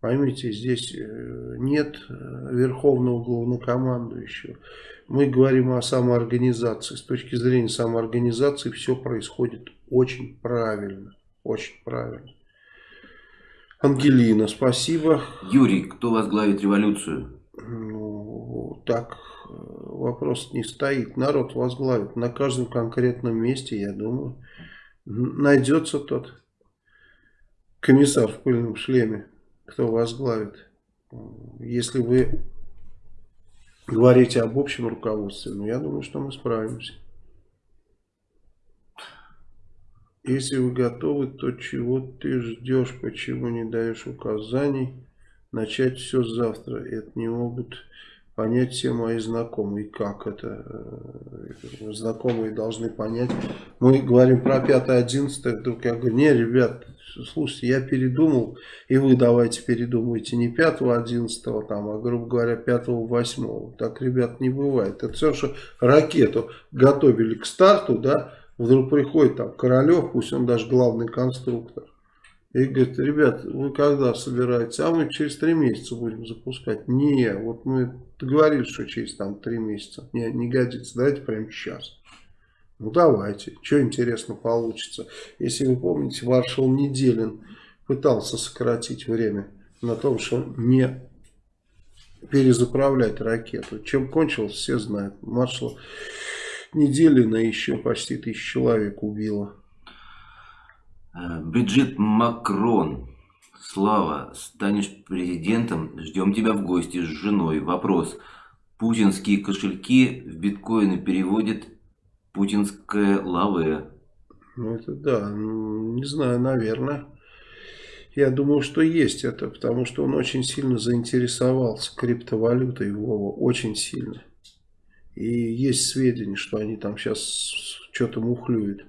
Поймите, здесь э, нет верховного главнокомандующего. Мы говорим о самоорганизации. С точки зрения самоорганизации все происходит очень правильно. Очень правильно. Ангелина, спасибо. Юрий, кто возглавит революцию? Ну, так э, вопрос не стоит. Народ возглавит на каждом конкретном месте, я думаю. Найдется тот комиссар в пыльном шлеме, кто возглавит. Если вы говорите об общем руководстве, ну, я думаю, что мы справимся. Если вы готовы, то чего ты ждешь, почему не даешь указаний? Начать все завтра. Это не могут понять все мои знакомые. Как это? Э, знакомые должны понять. Мы говорим про 5-11, вдруг я говорю, не, ребят, слушайте, я передумал, и вы давайте передумайте не 5-11, там, а, грубо говоря, 5-8. Так, ребят, не бывает. Это все, что ракету готовили к старту, да, Вдруг приходит там Королев, пусть он даже главный конструктор. И говорит, ребят, вы когда собираетесь? А мы через три месяца будем запускать. Не, вот мы договорились, что через там три месяца. Не, не годится, давайте прямо сейчас. Ну давайте, что интересно получится. Если вы помните, маршал Неделин пытался сократить время на том, что не перезаправлять ракету. Чем кончилось, все знают. Маршал Неделина еще почти тысячу человек убила. Э, Бриджит Макрон. Слава, станешь президентом, ждем тебя в гости с женой. Вопрос. Путинские кошельки в биткоины переводит путинская лаве. Ну это да, не знаю, наверное. Я думаю, что есть это, потому что он очень сильно заинтересовался криптовалютой, Вова, очень сильно. И есть сведения, что они там сейчас что-то мухлюют.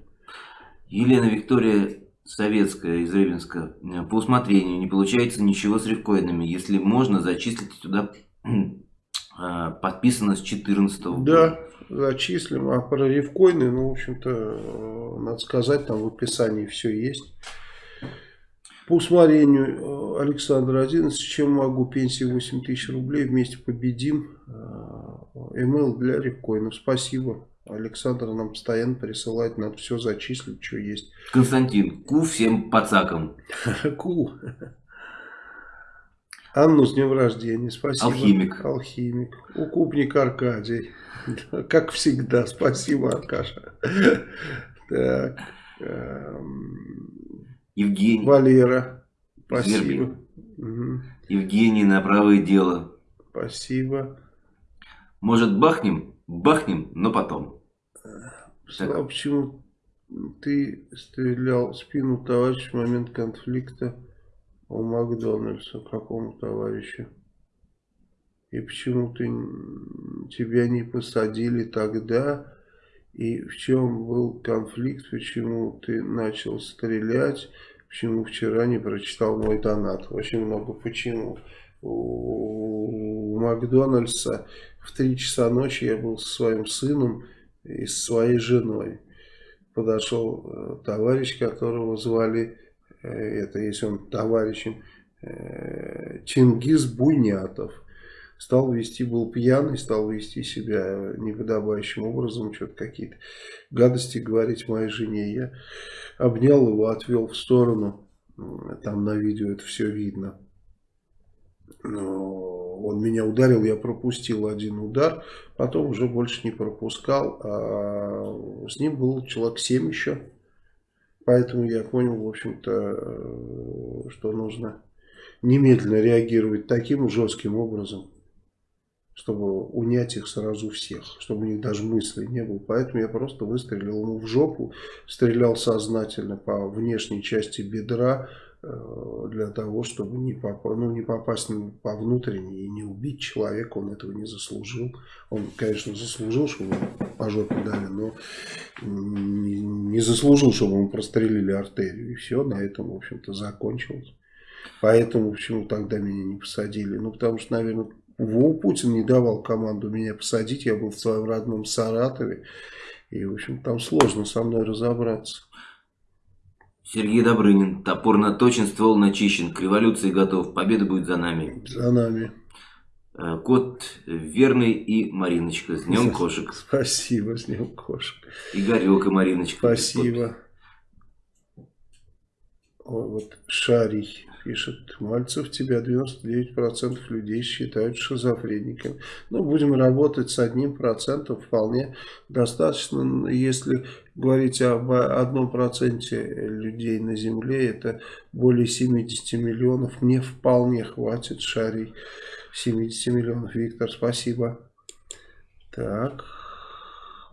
Елена Виктория Советская из Рыбинска. По усмотрению не получается ничего с рифкоинами. Если можно, зачислите туда а, подписано с 14 -го Да, зачислим. А про рифкоины, ну, в общем-то, э, надо сказать, там в описании все есть. По усмотрению э, Александра 11, чем могу, пенсии 8 тысяч рублей, вместе победим. Email для рифкоинов. Спасибо. Александр нам постоянно присылает, надо все зачислить, что есть. Константин, ку всем пацакам. Ку. Анну с днем рождения, спасибо. Алхимик. Алхимик. Укупник Аркадий. Как всегда, спасибо, Аркаша. Так. Эм, Евгений. Валера. Спасибо. Угу. Евгений на правое дело. Спасибо. Может бахнем? Бахнем, но потом. Слава, почему ты стрелял в спину товарища в момент конфликта у Макдональдса? Какому товарищу? И почему ты тебя не посадили тогда? И в чем был конфликт? Почему ты начал стрелять? Почему вчера не прочитал мой донат? Очень много почему. У Макдональдса в 3 часа ночи я был со своим сыном и со своей женой. подошел э, товарищ, которого звали, э, это если он товарищем, э, Чингис Буйнятов. Стал вести, был пьяный, стал вести себя неподобающим образом, что-то какие-то гадости говорить моей жене. Я обнял его, отвел в сторону, там на видео это все видно. Но он меня ударил, я пропустил один удар, потом уже больше не пропускал, а с ним был человек 7 еще. Поэтому я понял, в общем-то, что нужно немедленно реагировать таким жестким образом, чтобы унять их сразу всех, чтобы у них даже мысли не было. Поэтому я просто выстрелил ему в жопу, стрелял сознательно по внешней части бедра, Э, для того, чтобы не, поп ну, не попасть по внутренней и не убить человека, он этого не заслужил. Он, конечно, заслужил, чтобы по жопе дали, но не заслужил, чтобы ему прострелили артерию. И все, на этом, в общем-то, закончилось. Поэтому, почему тогда меня не посадили? Ну, потому что, наверное, Вов Путин не давал команду меня посадить. Я был в своем родном Саратове. И, в общем, там сложно со мной разобраться. Сергей Добрынин. Топор наточен, ствол начищен. К революции готов. Победа будет за нами. За нами. Э, кот Верный и Мариночка. С днем кошек. Спасибо, с днем кошек. Игорек и Мариночка. Спасибо. Ой, вот Шарий пишет, Мальцев тебя 99% людей считают шизофреником. Ну, будем работать с одним процентом вполне достаточно. Если говорить об одном проценте людей на Земле, это более 70 миллионов. Мне вполне хватит шарей 70 миллионов. Виктор, спасибо. Так.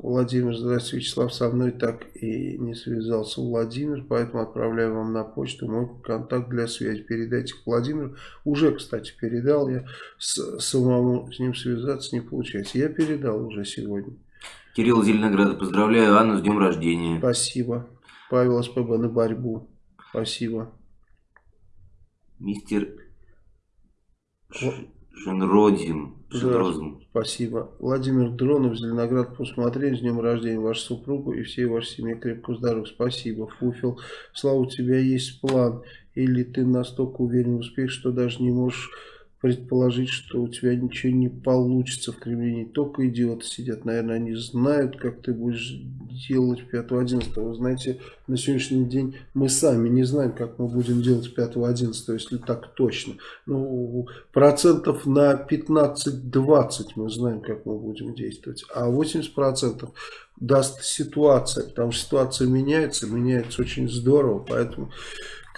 Владимир, здравствуйте, Вячеслав, со мной так и не связался Владимир, поэтому отправляю вам на почту мой контакт для связи. Передайте к Владимиру. Уже, кстати, передал я, с, самому с ним связаться не получается. Я передал уже сегодня. Кирилл Зеленоград, поздравляю Анну с днем рождения. Спасибо. Павел СПБ на борьбу. Спасибо. Мистер Шенродин. Да, спасибо. Владимир Дронов, Зеленоград, посмотрели. С днем рождения вашу супругу и всей вашей семье крепкого здоровья. Спасибо. Фуфел, Слава, у тебя есть план? Или ты настолько уверен в успехе, что даже не можешь предположить, что у тебя ничего не получится в Кремле. Не только идиоты сидят, наверное, они знают, как ты будешь делать 5-11. Вы знаете, на сегодняшний день мы сами не знаем, как мы будем делать 5-11, если так точно. Ну, процентов на 15-20 мы знаем, как мы будем действовать. А 80% даст ситуация, потому что ситуация меняется, меняется очень здорово, поэтому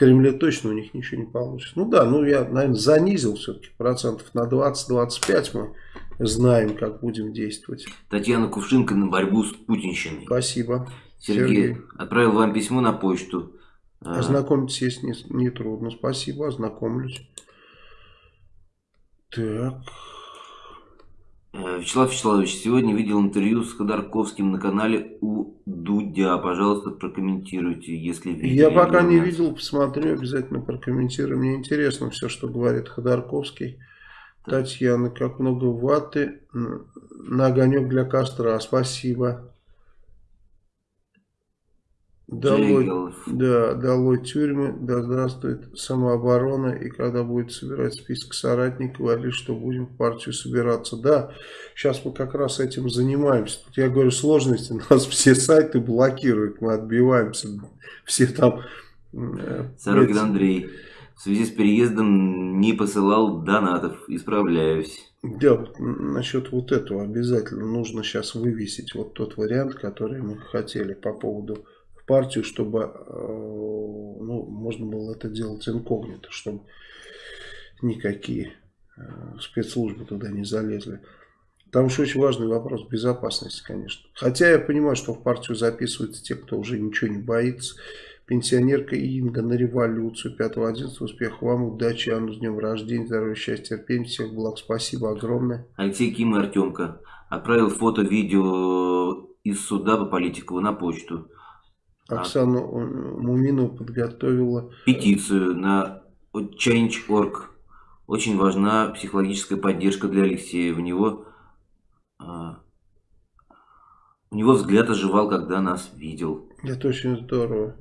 Кремле точно у них ничего не получится. Ну да, ну я, наверное, занизил все-таки процентов на 20-25 мы знаем, как будем действовать. Татьяна Кувшинка на борьбу с путинщиной. Спасибо. Сергей, Сергей. отправил вам письмо на почту. А. Ознакомиться есть не, не трудно. Спасибо, ознакомлюсь. Так. Э, Вячеслав Вячеславович, сегодня видел интервью с Ходорковским на канале у Дудя. Пожалуйста, прокомментируйте, если видели. Я пока не видел, посмотрю, обязательно прокомментирую. Мне интересно все, что говорит Ходорковский. Так. Татьяна, как много ваты на огонек для костра. Спасибо. Долой, да, долой тюрьмы, да здравствует самооборона. И когда будет собирать список соратников, говорили, что будем в партию собираться. Да, сейчас мы как раз этим занимаемся. Тут я говорю, сложности, нас все сайты блокируют, мы отбиваемся. Все там... Э, Сорокин Андрей, в связи с переездом не посылал донатов, исправляюсь. Да, вот насчет вот этого обязательно нужно сейчас вывесить вот тот вариант, который мы хотели по поводу партию, чтобы э, ну, можно было это делать инкогнито, чтобы никакие э, спецслужбы туда не залезли. Там еще очень важный вопрос безопасности, конечно. Хотя я понимаю, что в партию записываются те, кто уже ничего не боится. Пенсионерка Инга на революцию 5-11. Успехов вам, удачи, Анну с днем рождения, здоровья, счастья, терпения, всех благ. Спасибо огромное. Алексей Ким и Артемка отправил фото, видео из суда по политику на почту. Оксана Муминова подготовила... Петицию на Change.org. Очень важна психологическая поддержка для Алексея. В него, а, у него взгляд оживал, когда нас видел. Это очень здорово.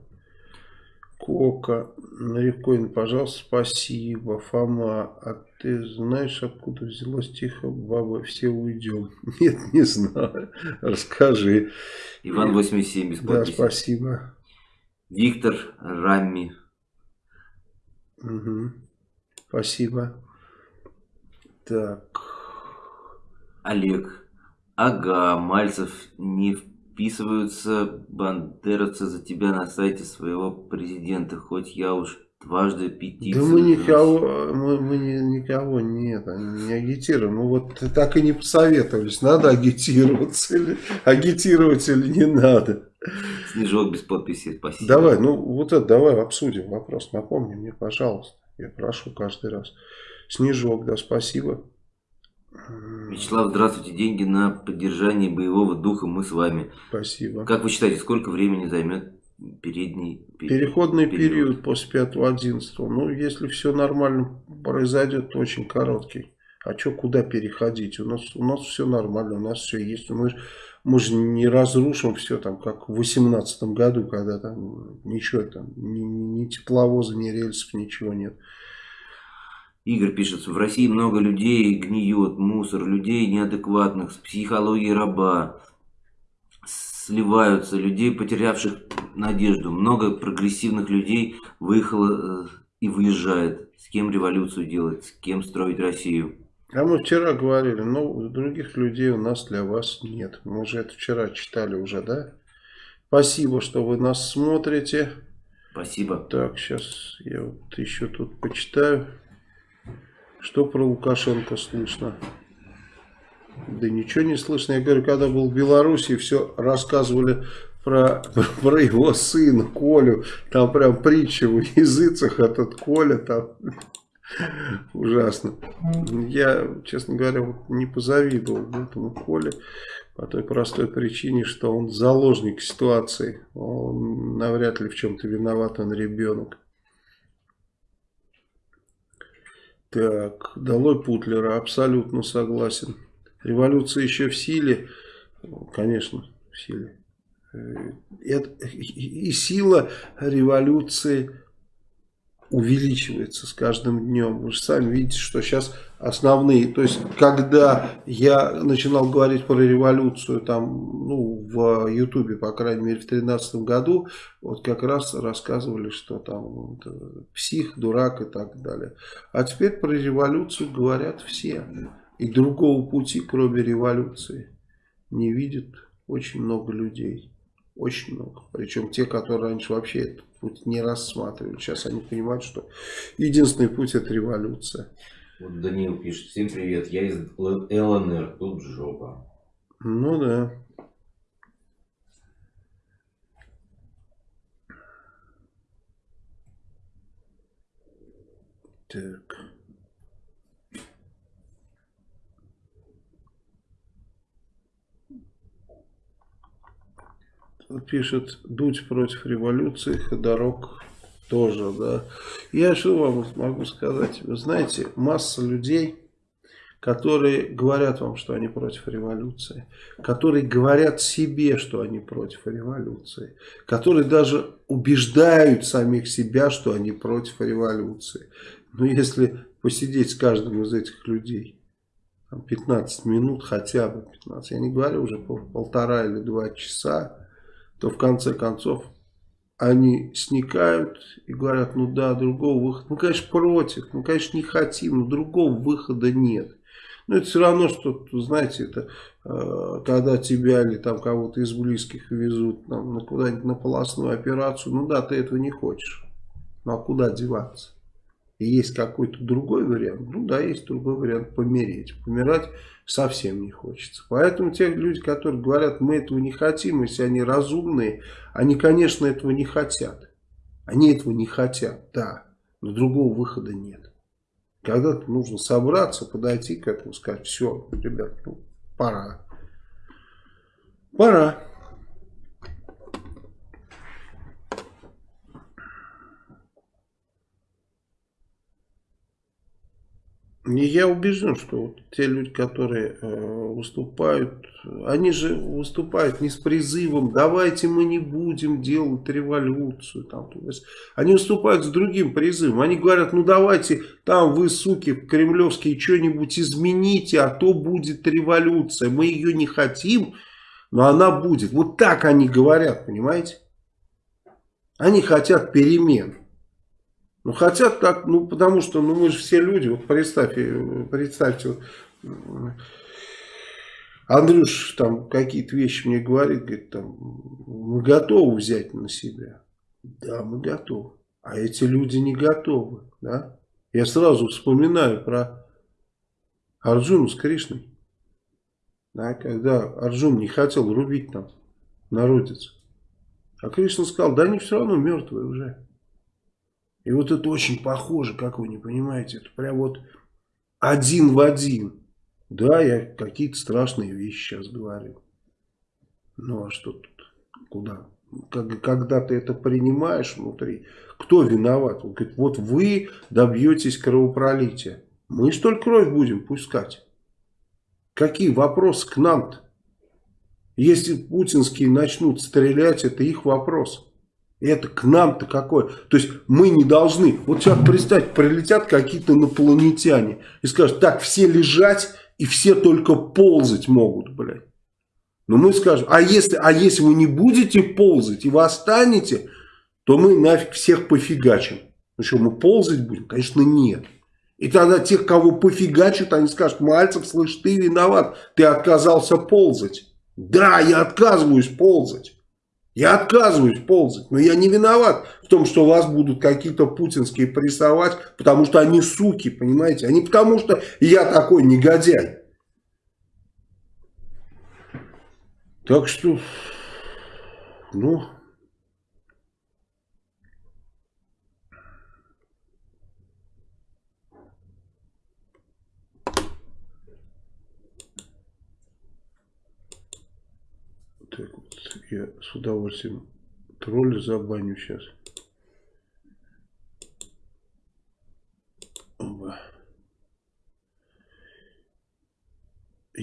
Кока, Нарикоин, пожалуйста, спасибо. Фома, а ты знаешь, откуда взялось тихо баба, все уйдем? Нет, не знаю. Расскажи. Иван 87 без Да, спасибо. Виктор Рамми. Угу. Спасибо. Так. Олег. Ага, Мальцев не вписываются бандеровцы за тебя на сайте своего президента, хоть я уж дважды петицию... Да мы никого, мы, мы не, никого нет, не агитируем. Мы вот так и не посоветовались, надо агитироваться или агитировать или не надо. Снежок без подписи, спасибо. Давай, ну вот это давай обсудим вопрос, напомни мне, пожалуйста. Я прошу каждый раз. Снежок, да, спасибо. Вячеслав, здравствуйте. Деньги на поддержание боевого духа мы с вами. Спасибо. Как вы считаете, сколько времени займет передний Переходный период, период после 5-11? Ну, если все нормально произойдет, то очень короткий. А что, куда переходить? У нас, у нас все нормально, у нас все есть. Мы, мы же не разрушим все там, как в 18 году, когда там ничего там, ни, ни тепловоза, ни рельсов, ничего нет. Игорь пишет, в России много людей гниет, мусор, людей неадекватных, с психологией раба, сливаются, людей, потерявших надежду. Много прогрессивных людей выехало э, и выезжает. С кем революцию делать, с кем строить Россию? А мы вчера говорили, ну, других людей у нас для вас нет. Мы же это вчера читали уже, да? Спасибо, что вы нас смотрите. Спасибо. Так, сейчас я вот еще тут почитаю. Что про Лукашенко слышно? Да ничего не слышно. Я говорю, когда был в Беларуси, все рассказывали про, про его сына Колю. Там прям притча в языцах этот Коля там. Ужасно. Я, честно говоря, не позавидовал этому Коле по той простой причине, что он заложник ситуации. Он навряд ли в чем-то виноват, он ребенок. Так, долой Путлера, абсолютно согласен. Революция еще в силе, конечно, в силе. Э, и сила революции увеличивается с каждым днем. Вы же сами видите, что сейчас основные, то есть когда я начинал говорить про революцию там, ну, в Ютубе, по крайней мере, в 2013 году, вот как раз рассказывали, что там вот, псих, дурак и так далее. А теперь про революцию говорят все. И другого пути, кроме революции, не видят очень много людей. Очень много. Причем те, которые раньше вообще этот путь не рассматривали. Сейчас они понимают, что единственный путь это революция. Вот Даниил пишет, всем привет, я из ЛНР, тут жопа. Ну да. Так. Пишет, Дудь против революции, Ходорок тоже, да. Я что вам могу сказать? Вы знаете, масса людей, которые говорят вам, что они против революции, которые говорят себе, что они против революции, которые даже убеждают самих себя, что они против революции. Но если посидеть с каждым из этих людей 15 минут, хотя бы 15, я не говорю уже полтора или два часа, то в конце концов они сникают и говорят, ну да, другого выхода. Мы, конечно, против, мы, конечно, не хотим, но другого выхода нет. Но это все равно, что, знаете, это э, когда тебя или там кого-то из близких везут там, на куда-нибудь на полостную операцию. Ну да, ты этого не хочешь. Ну а куда деваться? И есть какой-то другой вариант. Ну да, есть другой вариант помереть. Помирать совсем не хочется. Поэтому те люди, которые говорят, мы этого не хотим, если они разумные, они, конечно, этого не хотят. Они этого не хотят, да, но другого выхода нет. Когда-то нужно собраться, подойти к этому, сказать, все, ребят, ну, пора. Пора. И я убежден, что вот те люди, которые э, выступают, они же выступают не с призывом, давайте мы не будем делать революцию. Там, то есть, они выступают с другим призывом. Они говорят, ну давайте там вы, суки, кремлевские, что-нибудь измените, а то будет революция. Мы ее не хотим, но она будет. Вот так они говорят, понимаете? Они хотят перемен. Ну, хотят так, ну, потому что, ну, мы же все люди, вот представьте, представьте, вот, Андрюш там какие-то вещи мне говорит, говорит, там, мы готовы взять на себя. Да, мы готовы. А эти люди не готовы, да. Я сразу вспоминаю про Арджуну с Кришной. Да, когда Арджун не хотел рубить там народец. А Кришна сказал, да они все равно мертвые уже. И вот это очень похоже, как вы не понимаете. Это прям вот один в один. Да, я какие-то страшные вещи сейчас говорю. Ну а что тут? Куда? Когда ты это принимаешь внутри, кто виноват? Он говорит, вот вы добьетесь кровопролития. Мы что ли кровь будем пускать? Какие вопросы к нам-то? Если путинские начнут стрелять, это их вопрос. Это к нам-то какое? То есть мы не должны. Вот сейчас представьте, прилетят какие-то инопланетяне и скажут, так, все лежать и все только ползать могут, блядь. Но мы скажем, а если, а если вы не будете ползать и вы останете, то мы нафиг всех пофигачим. Ну что, мы ползать будем? Конечно, нет. И тогда тех, кого пофигачат, они скажут, Мальцев, слышь, ты виноват, ты отказался ползать. Да, я отказываюсь ползать. Я отказываюсь ползать, но я не виноват в том, что вас будут какие-то путинские прессовать, потому что они суки, понимаете, а не потому что я такой негодяй. Так что, ну... я с удовольствием тролля забаню сейчас.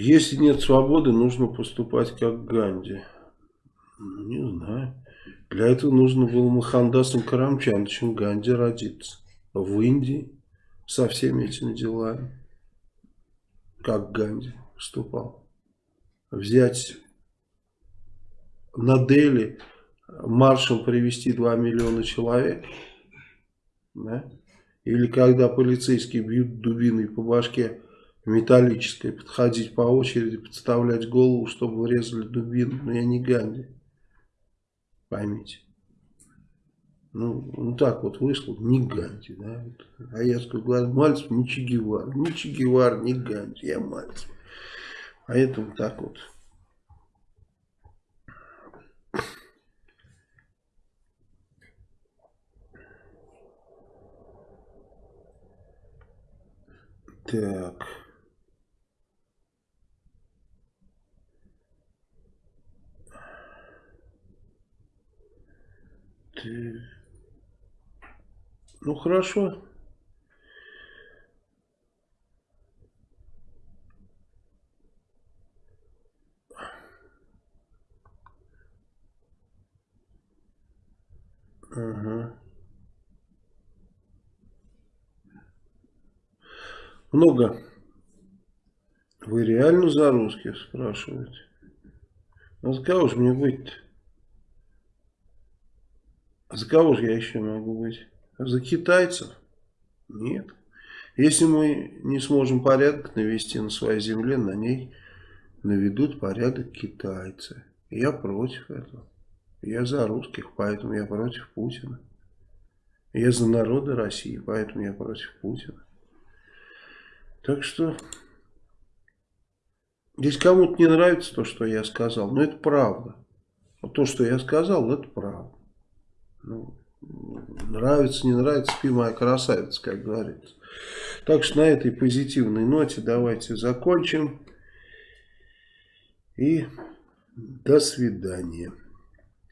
Если нет свободы, нужно поступать как Ганди. Не знаю. Для этого нужно было Махандасом Карамчандовичем Ганди родиться. В Индии со всеми этими делами. Как Ганди поступал. Взять на Дели маршем привести 2 миллиона человек, да? или когда полицейские бьют дубиной по башке металлической, подходить по очереди, подставлять голову, чтобы врезали дубину. Но я не Ганди. Поймите. Ну, ну так вот вышло, не Ганди, да. А я говорю, Мальцев не Че Гевар, не Че Гевар, не Ганди, я Мальцев. Поэтому так вот. Так. Ты... Ну хорошо. Ага. Много. Вы реально за русских спрашиваете? А за кого же мне быть-то? А за кого же я еще могу быть? А за китайцев? Нет. Если мы не сможем порядок навести на своей земле, на ней наведут порядок китайцы. Я против этого. Я за русских, поэтому я против Путина. Я за народы России, поэтому я против Путина. Так что, здесь кому-то не нравится то, что я сказал, но это правда. Вот то, что я сказал, это правда. Ну, нравится, не нравится, спи моя красавица, как говорится. Так что на этой позитивной ноте давайте закончим. И до свидания.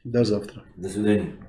До завтра. До свидания.